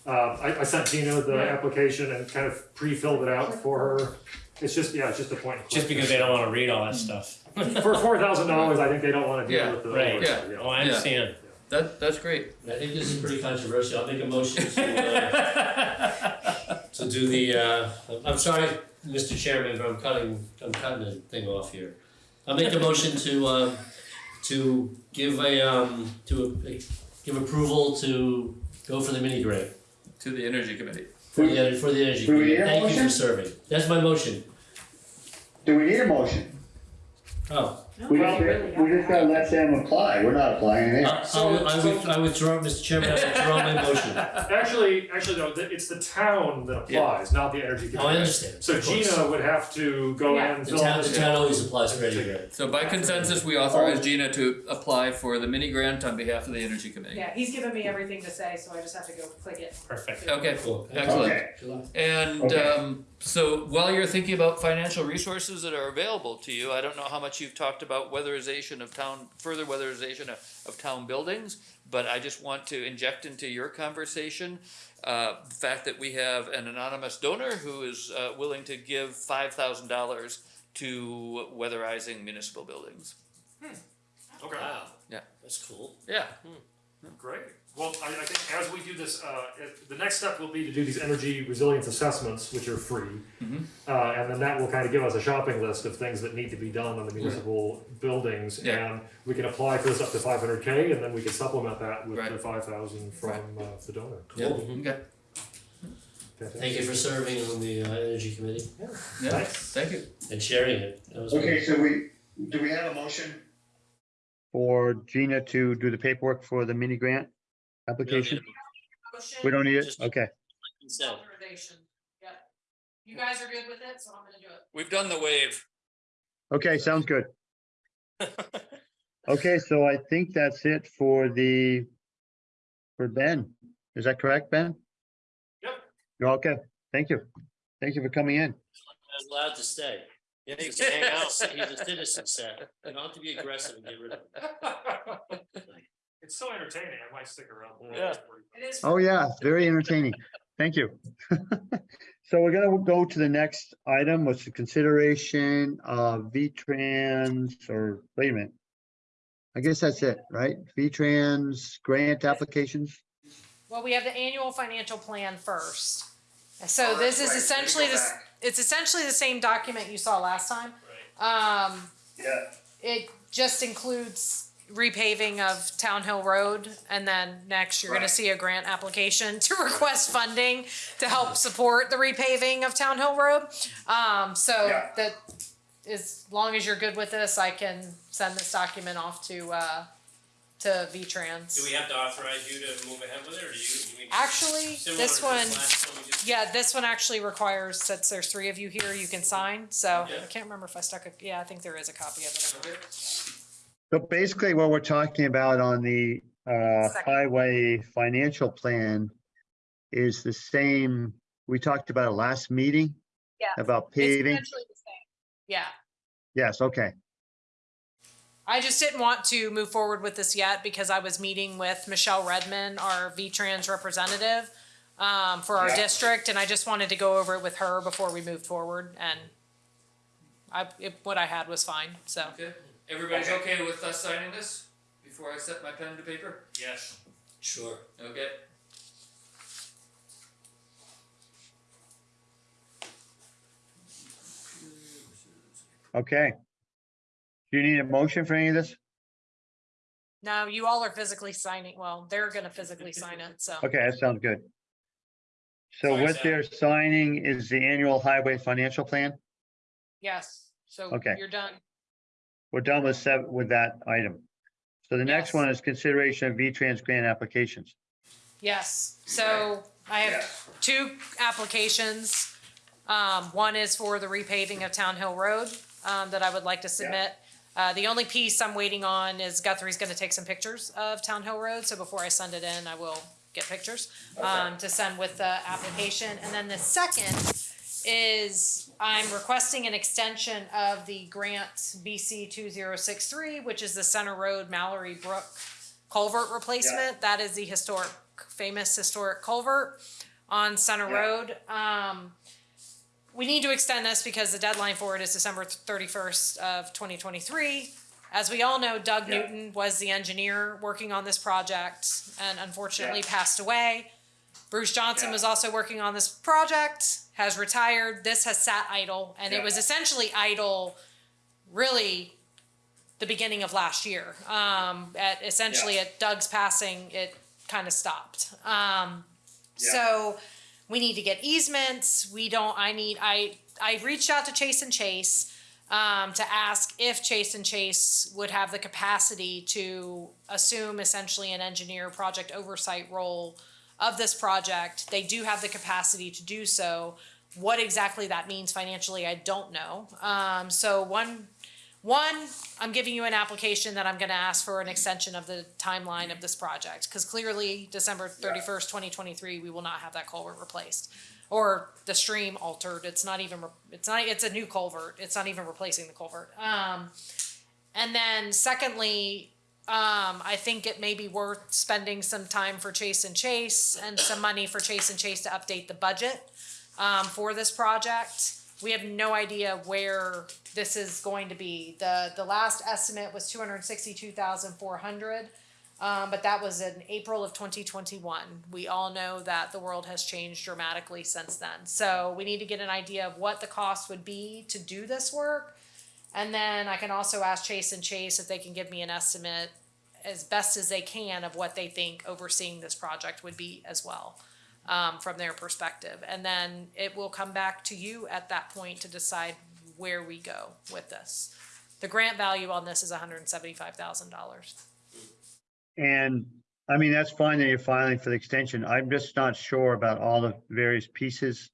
Uh, I, I sent Gina the application and kind of pre-filled it out for her. It's just, yeah, it's just a point. and Just click. because they don't wanna read all that stuff. For four thousand dollars, I think they don't wanna deal Yeah, with the. right, yeah. Oh, I understand. That, that's great. I think this is pretty controversial. I'll make a motion to, uh, to do the, uh, I'm sorry, Mr. Chairman, but I'm cutting, I'm cutting the thing off here. I'll make a motion to, um, to give a, um, to uh, give approval to go for the mini grant. To the energy committee. For the, for the energy. Do we committee. need a Thank you for motion? serving. That's my motion. Do we need a motion? Oh, We just, we just gotta let them apply, we're not applying anything. I, I'll- I with- I withdraw, Mr. Chairman, I withdraw my motion. Actually, actually, no, the- it's the town that applies, not the energy committee. Oh, I understand. So Of course. Gina would have to go Yeah. in, The fill out town, the town always applies for any grant. So by consensus, we authorize Gina to apply for the mini grant on behalf of the energy committee. Yeah, he's given me everything to say, so I just have to go click it. Perfect. Okay, Cool. excellent. Okay. And Okay. um, so while you're thinking about financial resources that are available to you, I don't know how much you've talked about weatherization of town, further weatherization of, of town buildings, but I just want to inject into your conversation uh, the fact that we have an anonymous donor who is uh, willing to give five thousand dollars to weatherizing municipal buildings. Okay, Wow. Yeah. That's cool. Yeah. great. Well, I, I think as we do this, uh, it- the next step will be to do these energy resilience assessments, which are free. Mhm. Uh, and then that will kind of give us a shopping list of things that need to be done on the municipal buildings. Yeah. And we can apply for this up to five hundred K, and then we can supplement that with Right. the five thousand from, uh, the donor. Yeah. Cool. Okay. Thank you for serving on the uh, energy committee Yeah. Thanks. Thank you. and sharing it. That was Okay, good. so we, do we have a motion? For Gina to do the paperwork for the mini grant application? We don't need it? Just- Okay. Consent. Authorization, yep. You guys are good with it, so I'm gonna do it. We've done the wave. Okay, sounds good. Okay, so I think that's it for the, for Ben. Is that correct, Ben? Yep. You're okay. Thank you. Thank you for coming in. I was allowed to stay. Yeah, he's a hang out. He's a citizen set. You don't have to be aggressive and get rid of him. It's so entertaining, I might stick around. Yeah. It is. Oh, yeah, very entertaining. Thank you. So we're gonna go to the next item, which is consideration of V-Trans, or wait a minute. I guess that's it, right? V-Trans grant applications? Well, we have the annual financial plan first. So this is right. Essentially this, it's essentially the same document you saw last time. Um, Yeah. it just includes repaving of Town Hill Road, and then next you're gonna see a grant application to request funding to help support the repaving of Town Hill Road. Um, so Yeah. that, as long as you're good with this, I can send this document off to, uh, to V-Trans. Do we have to authorize you to move ahead with it, or do you? do we- Actually, similar this to one, last one we just- yeah, this one actually requires, since there's three of you here, you can sign, so Yeah. I can't remember if I stuck a, yeah, I think there is a copy of it. Okay. So basically what we're talking about on the uh, highway financial plan is the same, we talked about it last meeting? Yeah. About It's paving? essentially the same. Yeah, Yes, okay, I just didn't want to move forward with this yet because I was meeting with Michelle Redman, our V-Trans representative, um, for our Yeah. district, and I just wanted to go over it with her before we moved forward, and I, it, what I had was fine, so. Okay. Everybody's okay with us signing this before I set my pen to paper? Yes. Sure. Okay. okay. Do you need a motion for any of this? No, you all are physically signing, well, they're gonna physically sign it, so. Okay, that sounds good. So Sign what that. they're signing is the annual highway financial plan? Yes, so Okay. you're done. We're done with seven, with that item. So the next Yes. one is consideration of V-Trans grant applications. Yes, so I have two applications. Um, one is for the repaving of Town Hill Road, um, that I would like to submit. Uh, the only piece I'm waiting on is Guthrie's gonna take some pictures of Town Hill Road, so before I send it in, I will get pictures, um, to send with the application. And then the second is I'm requesting an extension of the grant BC two zero six three, which is the Center Road Mallory Brook culvert replacement. That is the historic, famous historic culvert on Center Yeah. Road. Um, we need to extend this because the deadline for it is December thirty-first of twenty twenty-three. As we all know, Doug Yeah. Newton was the engineer working on this project and unfortunately Yeah. passed away. Bruce Johnson Yeah. was also working on this project, has retired. This has sat idle, and it was essentially idle really the beginning of last year. Um, at essentially at Doug's passing, it kind of stopped. Um, so we need to get easements. We don't. I need. I I reached out to Chase and Chase um, to ask if Chase and Chase would have the capacity to assume essentially an engineer project oversight role of this project. They do have the capacity to do so. What exactly that means financially, I don't know. Um, so one, one, I'm giving you an application that I'm going to ask for an extension of the timeline of this project because clearly December 31st, 2023, we will not have that culvert replaced or the stream altered. It's not even. It's not. It's a new culvert. It's not even replacing the culvert. Um, and then secondly, um, I think it may be worth spending some time for Chase and Chase and some money for Chase and Chase to update the budget um, for this project. We have no idea where this is going to be. The the last estimate was two hundred sixty two thousand four hundred. Um, but that was in April of 2021. We all know that the world has changed dramatically since then. So we need to get an idea of what the cost would be to do this work. And then I can also ask Chase and Chase if they can give me an estimate as best as they can of what they think overseeing this project would be as well um, from their perspective. And then it will come back to you at that point to decide where we go with this. The grant value on this is $175,000. And I mean, that's fine that you're filing for the extension. I'm just not sure about all the various pieces.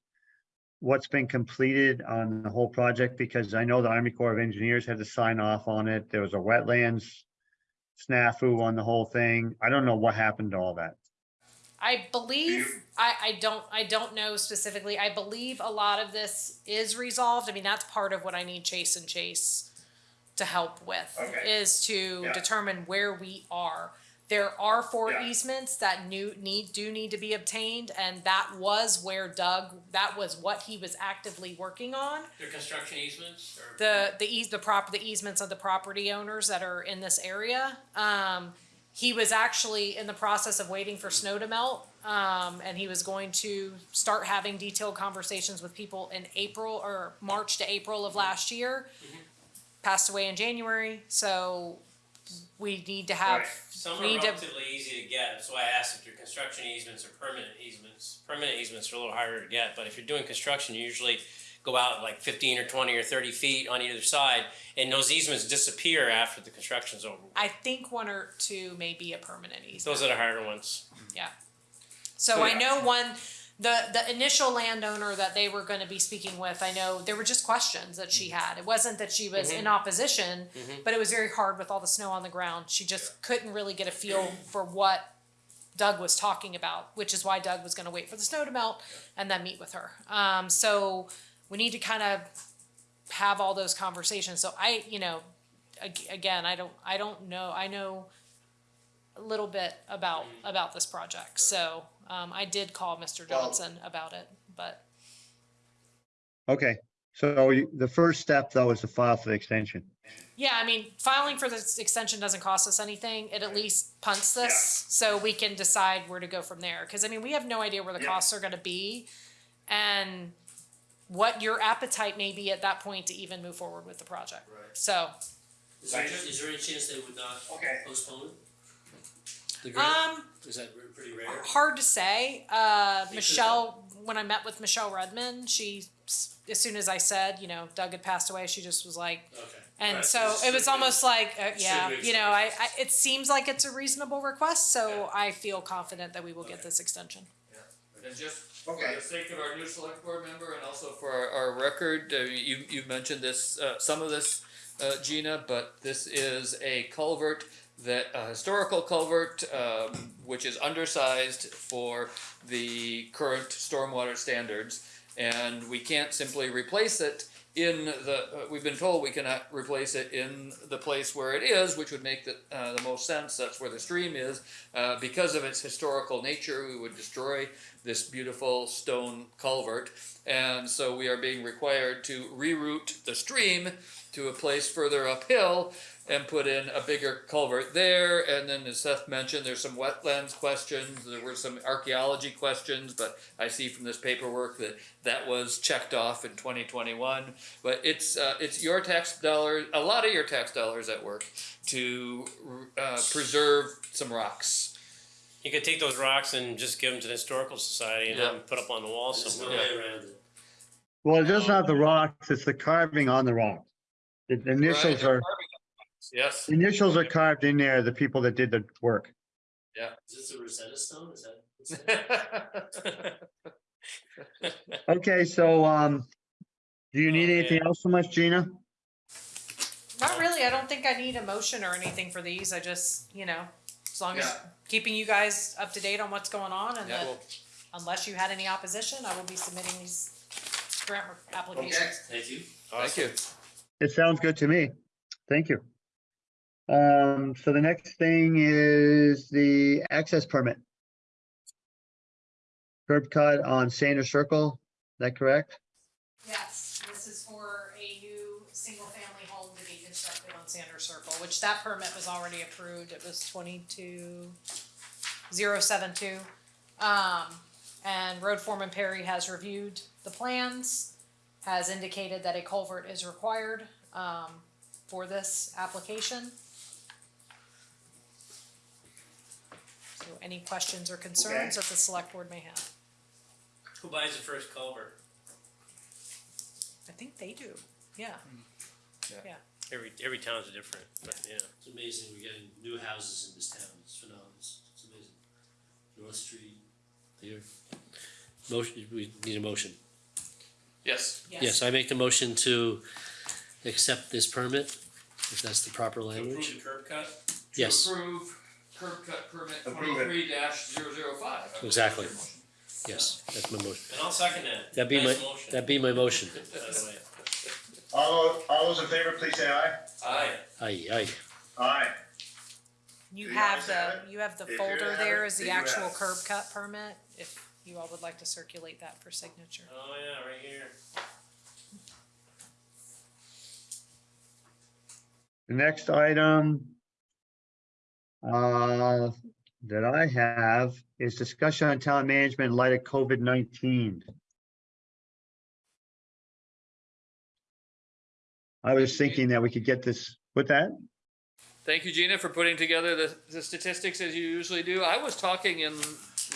What's been completed on the whole project, because I know the Army Corps of Engineers had to sign off on it. There was a wetlands snafu on the whole thing. I don't know what happened to all that. I believe I, I don't I don't know specifically. I believe a lot of this is resolved. I mean, that's part of what I need Chase and Chase to help with Okay. is to Yeah. determine where we are. There are four Yeah. easements that new need do need to be obtained, and that was where Doug that was what he was actively working on. Their construction easements or? The the eas the prop the easements of the property owners that are in this area. Um, he was actually in the process of waiting for snow to melt, um, and he was going to start having detailed conversations with people in April or March to April of last year. Passed away in January, so we need to have. Right. Some are we need to- relatively easy to get, that's why I asked if your construction easements or permanent easements. Permanent easements are a little harder to get, but if you're doing construction, you usually go out like fifteen or twenty or thirty feet on either side, and those easements disappear after the construction's over. I think one or two may be a permanent easement. Those are the harder ones. Yeah. So I know one, the, the initial landowner that they were gonna be speaking with, I know there were just questions that she mm-hmm. had. It wasn't that she was in mm-hmm. opposition, mm-hmm. but it was very hard with all the snow on the ground. She just couldn't really get a feel for what Doug was talking about, which is why Doug was gonna wait for the snow to melt and then meet with her. Um, so we need to kind of have all those conversations. So I, you know, ag- again, I don't, I don't know, I know a little bit about, about this project. So, um, I did call Mr. Johnson about it, but Okay, so you- the first step though is to file for the extension. yeah, I mean, filing for this extension doesn't cost us anything. It at least punts this so we can decide where to go from there. Cause I mean, we have no idea where the Yeah. costs are gonna be and what your appetite may be at that point to even move forward with the project. Right. So, Is there, there any chance they would not Okay. postpone? The grant, um, is that r- pretty rare? hard to say. Uh, Michelle, when I met with Michelle Redmond, she, as soon as I said, you know, Doug had passed away, she just was like, Okay. and Right, so it's it was almost like, uh, yeah, you know, I, I, it seems like it's a reasonable request, so Yeah. I feel confident that we will get this extension. Yeah. And just for Okay. the sake of our new select board member and also for our, our record, uh, you, you mentioned this, uh, some of this, uh, Gina, but this is a culvert that, a historical culvert, um, which is undersized for the current stormwater standards. And we can't simply replace it in the, uh, we've been told we cannot replace it in the place where it is, which would make the, uh, the most sense, that's where the stream is. Uh, because of its historical nature, we would destroy this beautiful stone culvert. And so we are being required to reroute the stream to a place further uphill. And put in a bigger culvert there. And then as Seth mentioned, there's some wetlands questions, there were some archaeology questions, but I see from this paperwork that that was checked off in twenty twenty-one. But it's, uh, it's your tax dollars, a lot of your tax dollars at work to, uh, preserve some rocks. You could take those rocks and just give them to the historical society and have them put up on the wall There's no somewhere. way around it. Well, it doesn't have the rocks, it's the carving on the rocks. The the initials Right. are, Yes, the initials are carved in there, the people that did the work. Yeah. Is this a Rosetta Stone? Is that? Okay, so, um, do you need Oh, anything else from us, Gina? Not really. I don't think I need a motion or anything for these. I just, you know, as long as Yeah. keeping you guys up to date on what's going on and Yeah. that unless you had any opposition, I will be submitting these grant applications. Thank you. thank you. It sounds good to me. Thank you. Um, so the next thing is the access permit. Curb cut on Sanders Circle, is that correct? Yes, this is for a new single-family home to be constructed on Sanders Circle, which that permit was already approved. It was twenty-two zero seven two. Um, and road foreman Perry has reviewed the plans, has indicated that a culvert is required, um, for this application. So any questions or concerns that the select board may have? Who buys the first culvert? I think they do, yeah. Hmm. Yeah. Every, every town's different, but yeah. It's amazing. We're getting new houses in this town. It's phenomenal. It's, it's amazing. North Street, here. Motion, we need a motion. Yes, Yes, I make the motion to accept this permit, if that's the proper To language. approve the curb cut? to Yes, approve curb cut permit Approve it. twenty-three oh dash zero zero five. Exactly. yes, that's my motion. And I'll second that. That'd be my, Nice motion, that'd be my motion. By the way. All, those- all those in favor, please say aye. Aye. Aye, aye. Aye. You Do you have guys have the, you have the If you folder have there it, is do the you actual have it? curb cut permit, if you all would like to circulate that for signature. Oh, yeah, right here. The next item uh, that I have is discussion on town management in light of COVID-19. I was thinking that we could get this, with that, Thank you, Gina, for putting together the, the statistics as you usually do. I was talking in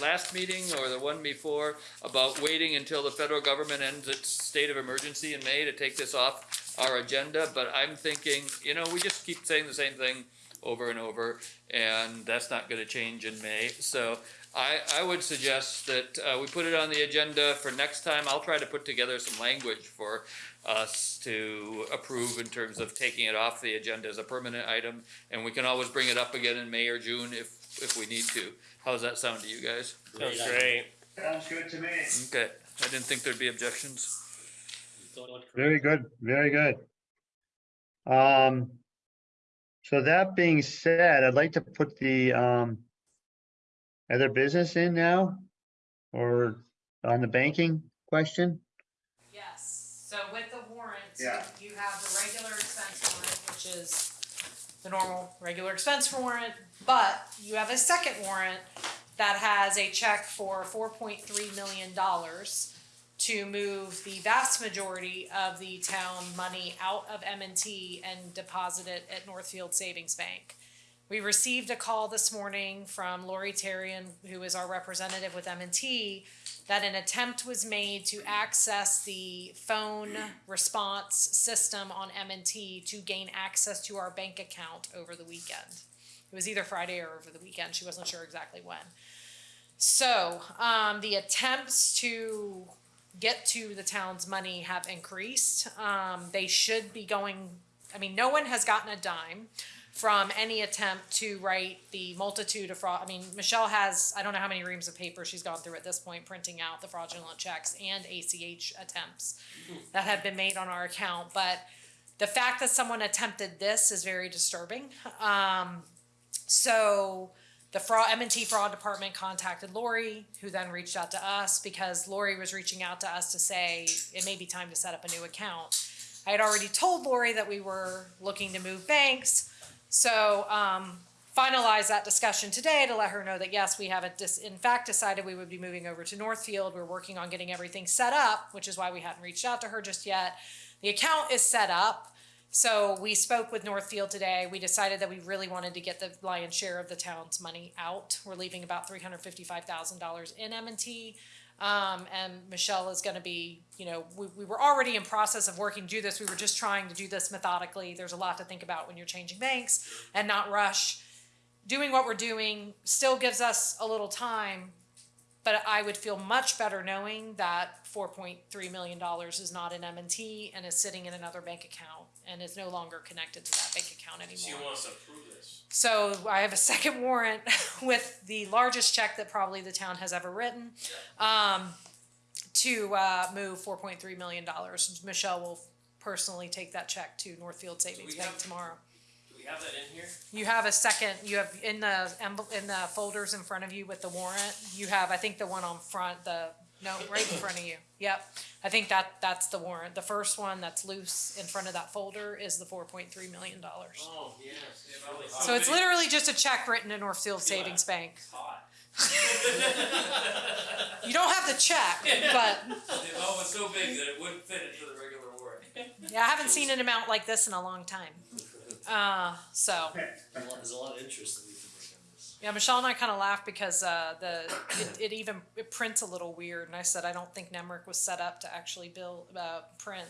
last meeting or the one before about waiting until the federal government ends its state of emergency in May to take this off our agenda, but I'm thinking, you know, we just keep saying the same thing over and over, and that's not gonna change in May. So I, I would suggest that, uh, we put it on the agenda for next time. I'll try to put together some language for us to approve in terms of taking it off the agenda as a permanent item. And we can always bring it up again in May or June if, if we need to. How's that sound to you guys? Sounds Great great. Sounds good to me. Okay, I didn't think there'd be objections. very good, very good. Um, so that being said, I'd like to put the, um, other business in now, or on the banking question? Yes, so with the warrants, Yeah. you have the regular expense warrant, which is the normal, regular expense warrant, but you have a second warrant that has a check for four point three million dollars to move the vast majority of the town money out of M and deposit it at Northfield Savings Bank. We received a call this morning from Lori Terrian, who is our representative with M and T, that an attempt was made to access the phone response system on M and T to gain access to our bank account over the weekend. It was either Friday or over the weekend. She wasn't sure exactly when. So, um, the attempts to get to the town's money have increased. Um, they should be going, I mean, no one has gotten a dime from any attempt to write the multitude of fraud. I mean, Michelle has, I don't know how many reams of paper she's gone through at this point, printing out the fraudulent checks and ACH attempts that have been made on our account. But the fact that someone attempted this is very disturbing. Um, so the fraud M&T fraud department contacted Lori, who then reached out to us because Lori was reaching out to us to say it may be time to set up a new account. I had already told Lori that we were looking to move banks, So, um, finalize that discussion today to let her know that yes, we haven't in fact decided we would be moving over to Northfield. We're working on getting everything set up, which is why we hadn't reached out to her just yet. The account is set up. So we spoke with Northfield today. We decided that we really wanted to get the lion's share of the town's money out. We're leaving about three hundred fifty-five thousand dollars in M and T. Um, and Michelle is gonna be, you know, we, we were already in process of working to do this. We were just trying to do this methodically. There's a lot to think about when you're changing banks and not rush. Doing what we're doing still gives us a little time, but I would feel much better knowing that four point three million dollars is not in M and T and is sitting in another bank account and is no longer connected to that bank account So you anymore. want us to approve this? So I have a second warrant with the largest check that probably the town has ever written. Um, to, uh, move four point three million dollars. Michelle will personally take that check to Northfield Savings we Bank have- tomorrow. Do we have that in here? You have a second, you have in the, envel- in the folders in front of you with the warrant, you have, I think the one on front, the, no, right in front of you. Yep, I think that, that's the warrant. The first one that's loose in front of that folder is the four point three million dollars. Oh, yes. It's really hot. So it's literally just a check written to Northfield Savings Bank. It's hot. You don't have the check, but, Oh, was so big that it wouldn't fit into the regular warrant. yeah, I haven't seen an amount like this in a long time. Uh, so. There's a lot of interest that we can bring on this. Yeah, Michelle and I kind of laughed because uh, the it, it even it prints a little weird, and I said I don't think NEMRC was set up to actually build uh, print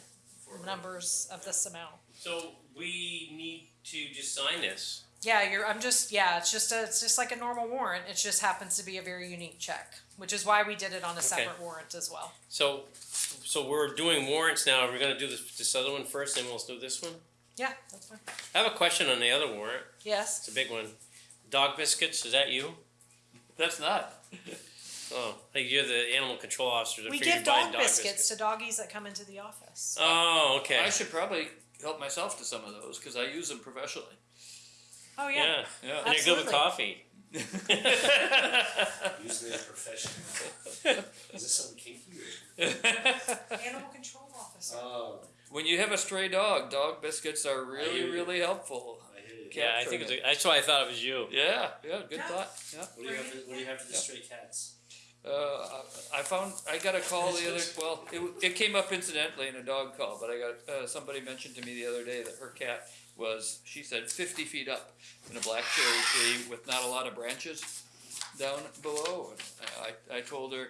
numbers of this amount. So we need to just sign this. Yeah, you're. I'm just. Yeah, it's just a. It's just like a normal warrant. It just happens to be a very unique check, which is why we did it on a separate warrant as well. So, so we're doing warrants now. Are We're gonna do this, this other one first, then we'll do this one. Yeah, that's fine. I have a question on the other warrant. Yes. It's a big one. Dog biscuits, is that you? That's not. Oh, like you're the animal control officer. I We figured give you're buying dog biscuits to doggies that come into the office. Oh, okay. I should probably help myself to some of those because I use them professionally. Oh yeah. yeah. Yeah. And you're good with Absolutely. coffee. Usually a professional. Is this something kinky or? Animal control officer. Oh, When you have a stray dog, dog biscuits are really, you. really helpful. I. Yeah, I think it's. A, that's why I thought it was you. Yeah, yeah, good Yeah. thought. Yeah. What do you have to, what do you have for the stray cats? Uh, I found I got a call the other well it, it came up incidentally in a dog call but I got uh, somebody mentioned to me the other day that her cat was she said 50 feet up in a black cherry tree with not a lot of branches down below and I, I told her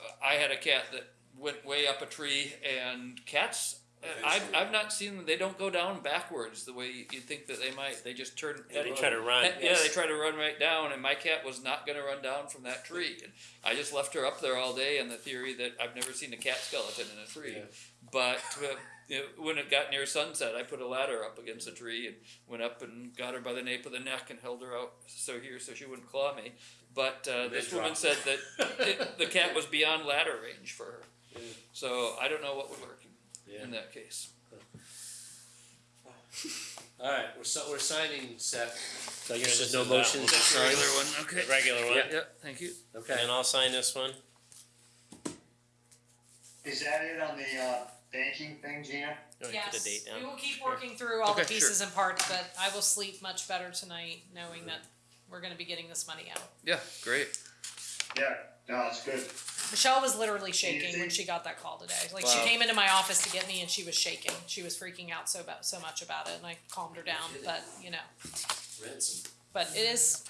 uh, I had a cat that went way up a tree and cats I've, I've not seen them they don't go down backwards the way you think that they might they just turn Yeah, they try to run. yeah, they try to run right down, and my cat was not going to run down from that tree. And I just left her up there all day on the theory that I've never seen a cat skeleton in a tree. Yeah. But uh, you when it got near sunset, I put a ladder up against a tree and went up and got her by the nape of the neck and held her out so here so she wouldn't claw me. But uh, this woman said that it, the cat was beyond ladder range for her. Yeah. So I don't know what would work Yeah. in that case. All right, we're si- we're signing Seth. So I guess there's no is that. motion to get the sign. Regular one, okay. The regular one. Yep. thank you. Okay. And I'll sign this one. Is that it on the, uh, banking thing, Gina? You wanna Yes, put the date down? we will keep working through all the Okay, sure. pieces and parts, but I will sleep much better tonight knowing that we're gonna be getting this money out. Yeah, great. Yeah, no, it's good. Michelle was literally shaking when she got that call today. Like Wow. she came into my office to get me and she was shaking. She was freaking out so about so much about it and I calmed her down, but you know, Ransom. but it is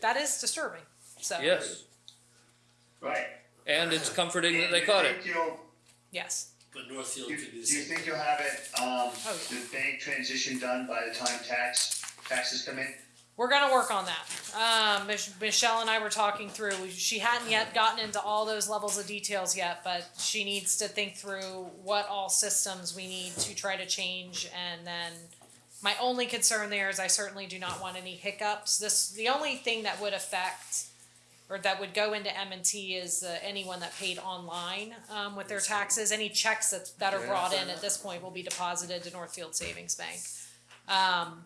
that is disturbing. So Yes, Right. and it's comforting that they you caught think it. you'll- yes. But Northfield Do could do do you same. think you'll have it, um, Oh, yeah. the bank transition done by the time tax, taxes come in? We're gonna work on that. Um, Mich- Michelle and I were talking through. She hadn't yet gotten into all those levels of details yet, but she needs to think through what all systems we need to try to change. And then my only concern there is I certainly do not want any hiccups. This the only thing that would affect or that would go into M and T is uh, anyone that paid online um, with their taxes. Any checks that that are brought in at this point will be deposited to Northfield Savings Bank. Um,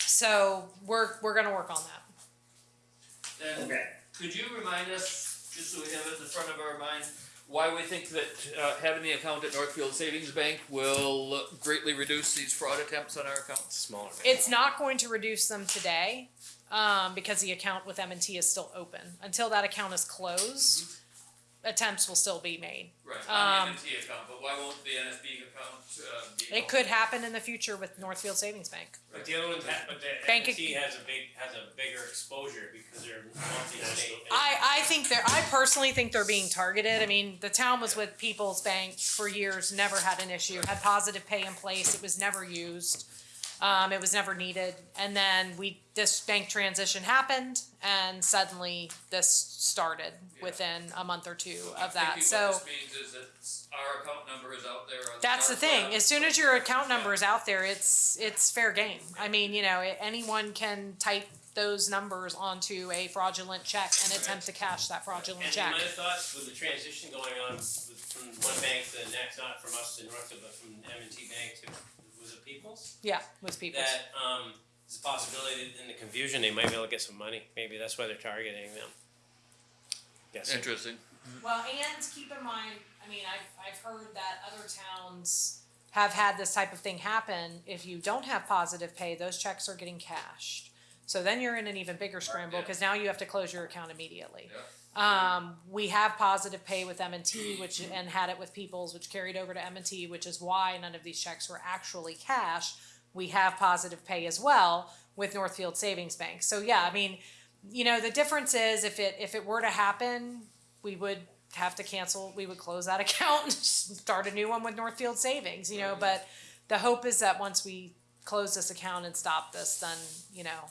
so we're we're gonna work on that. And Okay. could you remind us, just so we have it in the front of our mind, why we think that uh, having the account at Northfield Savings Bank will greatly reduce these fraud attempts on our accounts? Smaller. It's not going to reduce them today, um, because the account with M and T is still open. Until that account is closed, attempts will still be made. Right, on the M&T account, but why won't the NSB account uh, be? It could happen in the future with Northfield Savings Bank. But the other ones, ha- but the Bank ac- M&T has a big, has a bigger exposure because they're multi-state. I, I think they're, I personally think they're being targeted. I mean, the town was with People's Bank for years, never had an issue, had positive pay in place, it was never used. Um, it was never needed, and then we, this bank transition happened, and suddenly this started within a month or two of that, Thinking so. What this means is that our account number is out there on. That's the thing. Web. As soon as your account number is out there, it's it's fair game. I mean, you know, anyone can type those numbers onto a fraudulent check and attempt to cash that fraudulent And check. might have thought with the transition going on with- from one bank to the next, not from us to Northfield, but from M and T Bank to, was it Peoples? Yeah, with people. That, um, there's a possibility that in the confusion, they might be able to get some money. Maybe that's why they're targeting them. Yes. Interesting. Well, and keep in mind, I mean, I've I've heard that other towns have had this type of thing happen. If you don't have positive pay, those checks are getting cashed. So then you're in an even bigger scramble Yeah. because now you have to close your account immediately. Yeah. Um, we have positive pay with M and T, which and had it with Peoples, which carried over to M and T, which is why none of these checks were actually cash. We have positive pay as well with Northfield Savings Bank. So yeah, I mean, you know, the difference is if it if it were to happen, we would have to cancel. We would close that account and start a new one with Northfield Savings. You know, but the hope is that once we close this account and stop this, then you know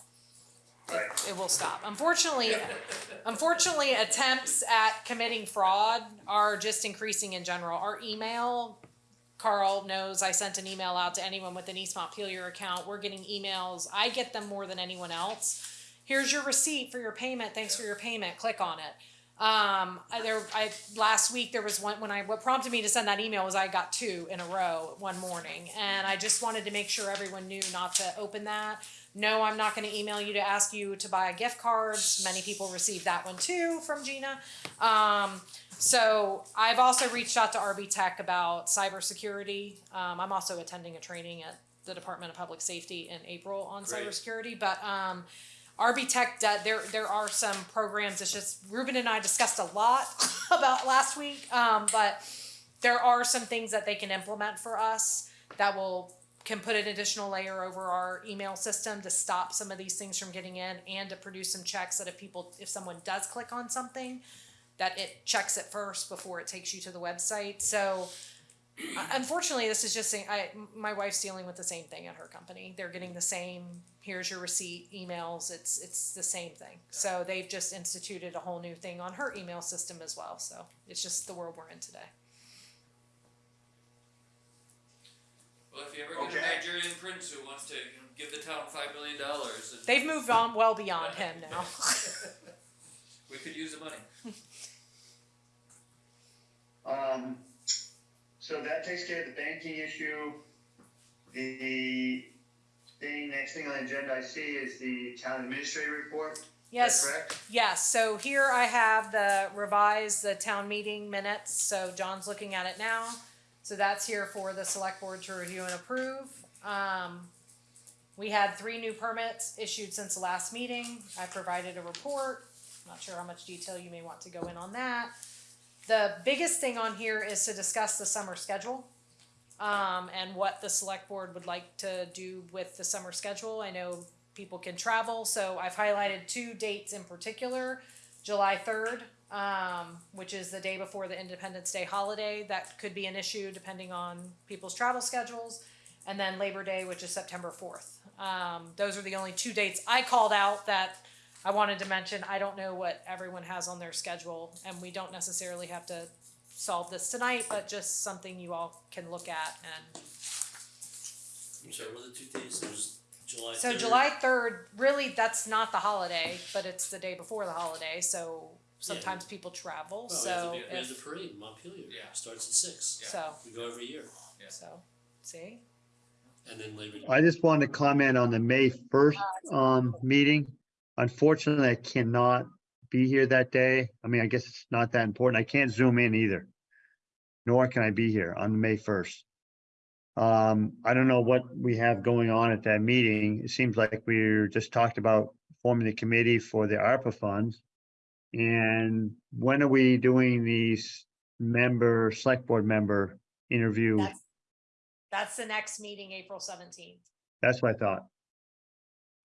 It will stop. Unfortunately, unfortunately, attempts at committing fraud are just increasing in general. Our email, Carl knows I sent an email out to anyone with an East Montpelier account. We're getting emails. I get them more than anyone else. Here's your receipt for your payment. Thanks for your payment. Click on it. Um, I- there, I, last week there was one, when I, what prompted me to send that email was I got two in a row one morning. And I just wanted to make sure everyone knew not to open that. No, I'm not gonna email you to ask you to buy a gift cards. Many people received that one too from Gina. Um, so I've also reached out to RB Tech about cybersecurity. Um, I'm also attending a training at the Department of Public Safety in April on Great. cybersecurity, but, um, RB Tech, do- there, there are some programs, it's just, Ruben and I discussed a lot about last week, um, but there are some things that they can implement for us that will, can put an additional layer over our email system to stop some of these things from getting in and to produce some checks that if people, if someone does click on something, that it checks it first before it takes you to the website, so uh, unfortunately, this is just saying, I, my wife's dealing with the same thing at her company. They're getting the same, here's your receipt, emails, it's, it's the same thing. So they've just instituted a whole new thing on her email system as well, so it's just the world we're in today. Well, if you ever get a Nigerian prince who wants to you know, give the town five million dollars, They've moved on well beyond him now. we could use the money. Um, so that takes care of the banking issue. The thing, next thing on the agenda I see is the town administrator report. Is that Yes, correct? yes, so here I have the revised, the town meeting minutes, so John's looking at it now. So that's here for the select board to review and approve. Um, we had three new permits issued since the last meeting. I provided a report. Not sure how much detail you may want to go in on that. The biggest thing on here is to discuss the summer schedule. Um, and what the select board would like to do with the summer schedule. I know people can travel, so I've highlighted two dates in particular. July third, um, which is the day before the Independence Day holiday, that could be an issue depending on people's travel schedules. And then Labor Day, which is September fourth. Um, those are the only two dates I called out that I wanted to mention. I don't know what everyone has on their schedule, and we don't necessarily have to solve this tonight, but just something you all can look at and I'm sorry, what are the two days? It was July So 3rd. July third, really, that's not the holiday, but it's the day before the holiday, so sometimes people travel, Well, we have so the, we have the parade in Montpelier. Yeah. Starts at six. so, We go every year. Yeah. so, see? And then Labor Day. I just wanted to comment on the May first, um, meeting. Unfortunately, I cannot be here that day. I mean, I guess it's not that important. I can't zoom in either. nor can I be here on May first. Um, I don't know what we have going on at that meeting. It seems like we're just talked about forming the committee for the ARPA funds. And when are we doing these member, select board member interview? That's, that's the next meeting, April seventeenth. That's what I thought.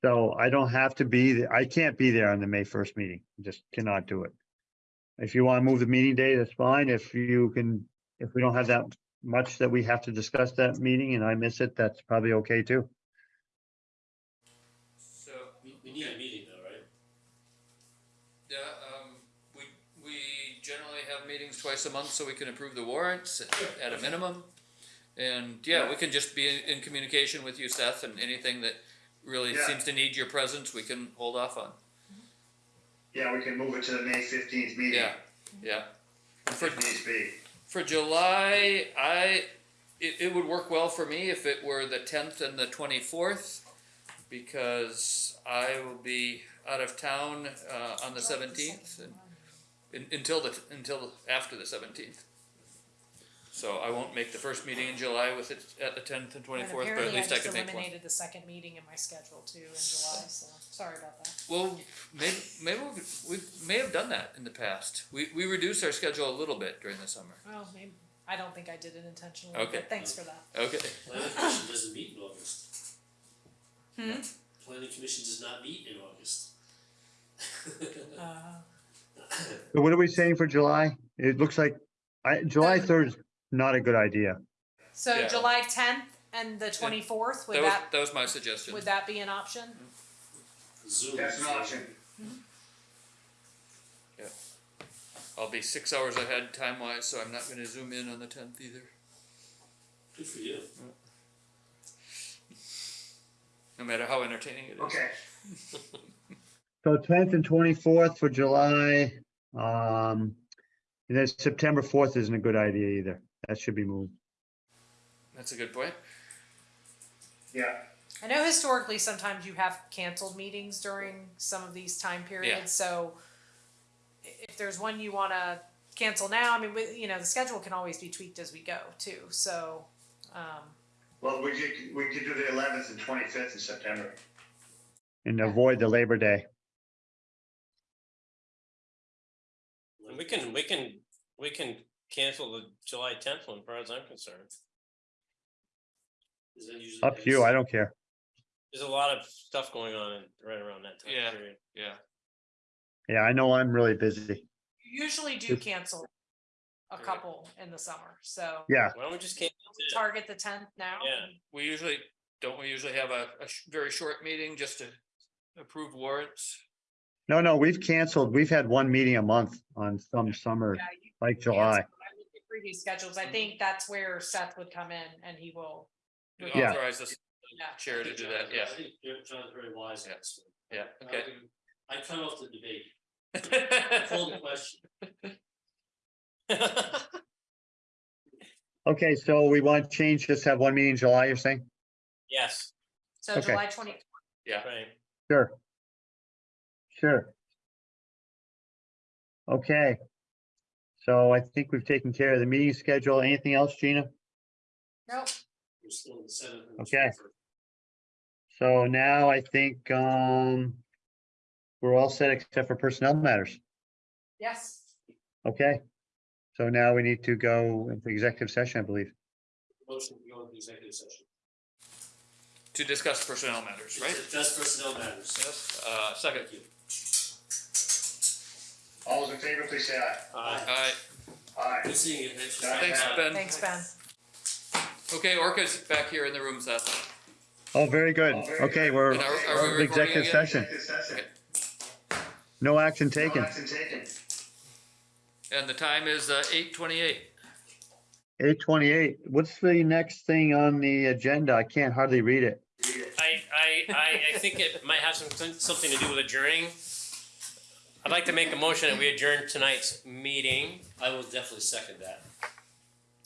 So I don't have to be, there. I can't be there on the May first meeting, just cannot do it. If you want to move the meeting day, that's fine. If you can, if we don't have that much that we have to discuss that meeting and I miss it, that's probably okay too. So, We, we need a meeting though, right? yeah, um, we, we generally have meetings twice a month so we can approve the warrants at- at a minimum. And yeah, we can just be in, in communication with you, Seth, and anything that really Yeah. seems to need your presence, we can hold off on. Yeah, we can move it to the May fifteenth meeting. Yeah, yeah. And For, needs be. for July, I, it, it would work well for me if it were the tenth and the twenty-fourth, because I will be out of town, uh, on the seventeenth, and, in- until the, until after the seventeenth. So I won't make the first meeting in July with it at the tenth and And twenty-fourth, but at apparently I least I just can make one. eliminated the second meeting in my schedule too in July, so sorry about that. Well, maybe, maybe we, we may have done that in the past. We, we reduced our schedule a little bit during the summer. Well, maybe, I don't think I did it intentionally, Okay. but thanks for that. Okay. Planning commission doesn't meet in August. Hmm? Planning commission does not meet in August. Uh, So what are we saying for July? It looks like, I, July third is not a good idea. So Yeah. July tenth and the twenty-fourth, would That was, that, that was my suggestion. would that be an option? Zoom. That's an option. I'll be six hours ahead time wise, so I'm not gonna zoom in on the tenth either. Good for you. No matter how entertaining it is. Okay, So tenth and twenty-fourth for July, um, and then September fourth isn't a good idea either. That should be moved. That's a good point. yeah. I know historically sometimes you have canceled meetings during some of these time periods, Yeah. so if there's one you wanna cancel now, I mean, we, you know, the schedule can always be tweaked as we go too, so, um, Well, we could, we could do the eleventh and twenty-fifth of September. And avoid the Labor Day. And we can, we can, we can cancel the July tenth one, as far as I'm concerned. Is that usually Up to you. I don't care. There's a lot of stuff going on right around that time Yeah. period. Yeah. Yeah, I know I'm really busy. You usually do It's- cancel a couple in the summer, so Yeah, Why don't we just cancel it? target the tenth now. Yeah. We usually, don't we usually have a, a sh- very short meeting just to approve warrants? No, no, we've canceled, we've had one meeting a month on some summer, Yeah, you like cancel. July. I looked at Previous schedules, I think that's where Seth would come in and he will, We Yeah. Authorize the yeah. chair to do that, yeah, I think John's very wise on Yeah. this one. yeah, okay. Um, I cut off the debate. I called the question. Okay, so we want to change, just have one meeting in July, you're saying? Yes, So Okay. July twenty, right. Sure. Sure. Okay. So I think we've taken care of the meeting schedule. Anything else, Gina? nope, We're still in the seventh. Okay. So now I think, um, we're all set except for personnel matters. yes, Okay. So now we need to go into executive session, I believe. Motion to go into executive session. To discuss personnel matters, right? Just personnel matters. Yes, uh, second. Thank you. All those in favor, please say aye. Aye. Alright, Aye. Good seeing you. Thanks for Thanks. Ben. thanks, Ben. Okay, Orca's back here in the room, Seth. Oh, very good. Okay, we're And are, are we we're recording executive again? session. Executive session. No action No taken. action taken. And the time is, uh, eight twenty-eight. Eight twenty-eight. What's the next thing on the agenda? I can't hardly read it. I, I, I, I think it might have some, something to do with adjourning. I'd like to make a motion that we adjourn tonight's meeting I will definitely second that.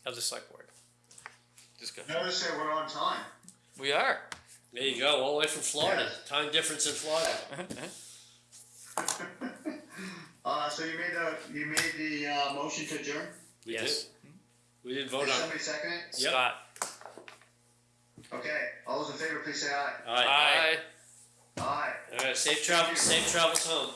of the select board. Discussion. Notice that we're on time. We are. There you go, all the way from Florida. Time difference in Florida. Uh, so you made the, you made the, uh, motion to adjourn? We Yes. did. We didn't Did vote on it. somebody second it? Yep. Scott. Okay, all those in favor, please say aye. All right. Aye. Aye. All right. Safe travels. Safe travels home.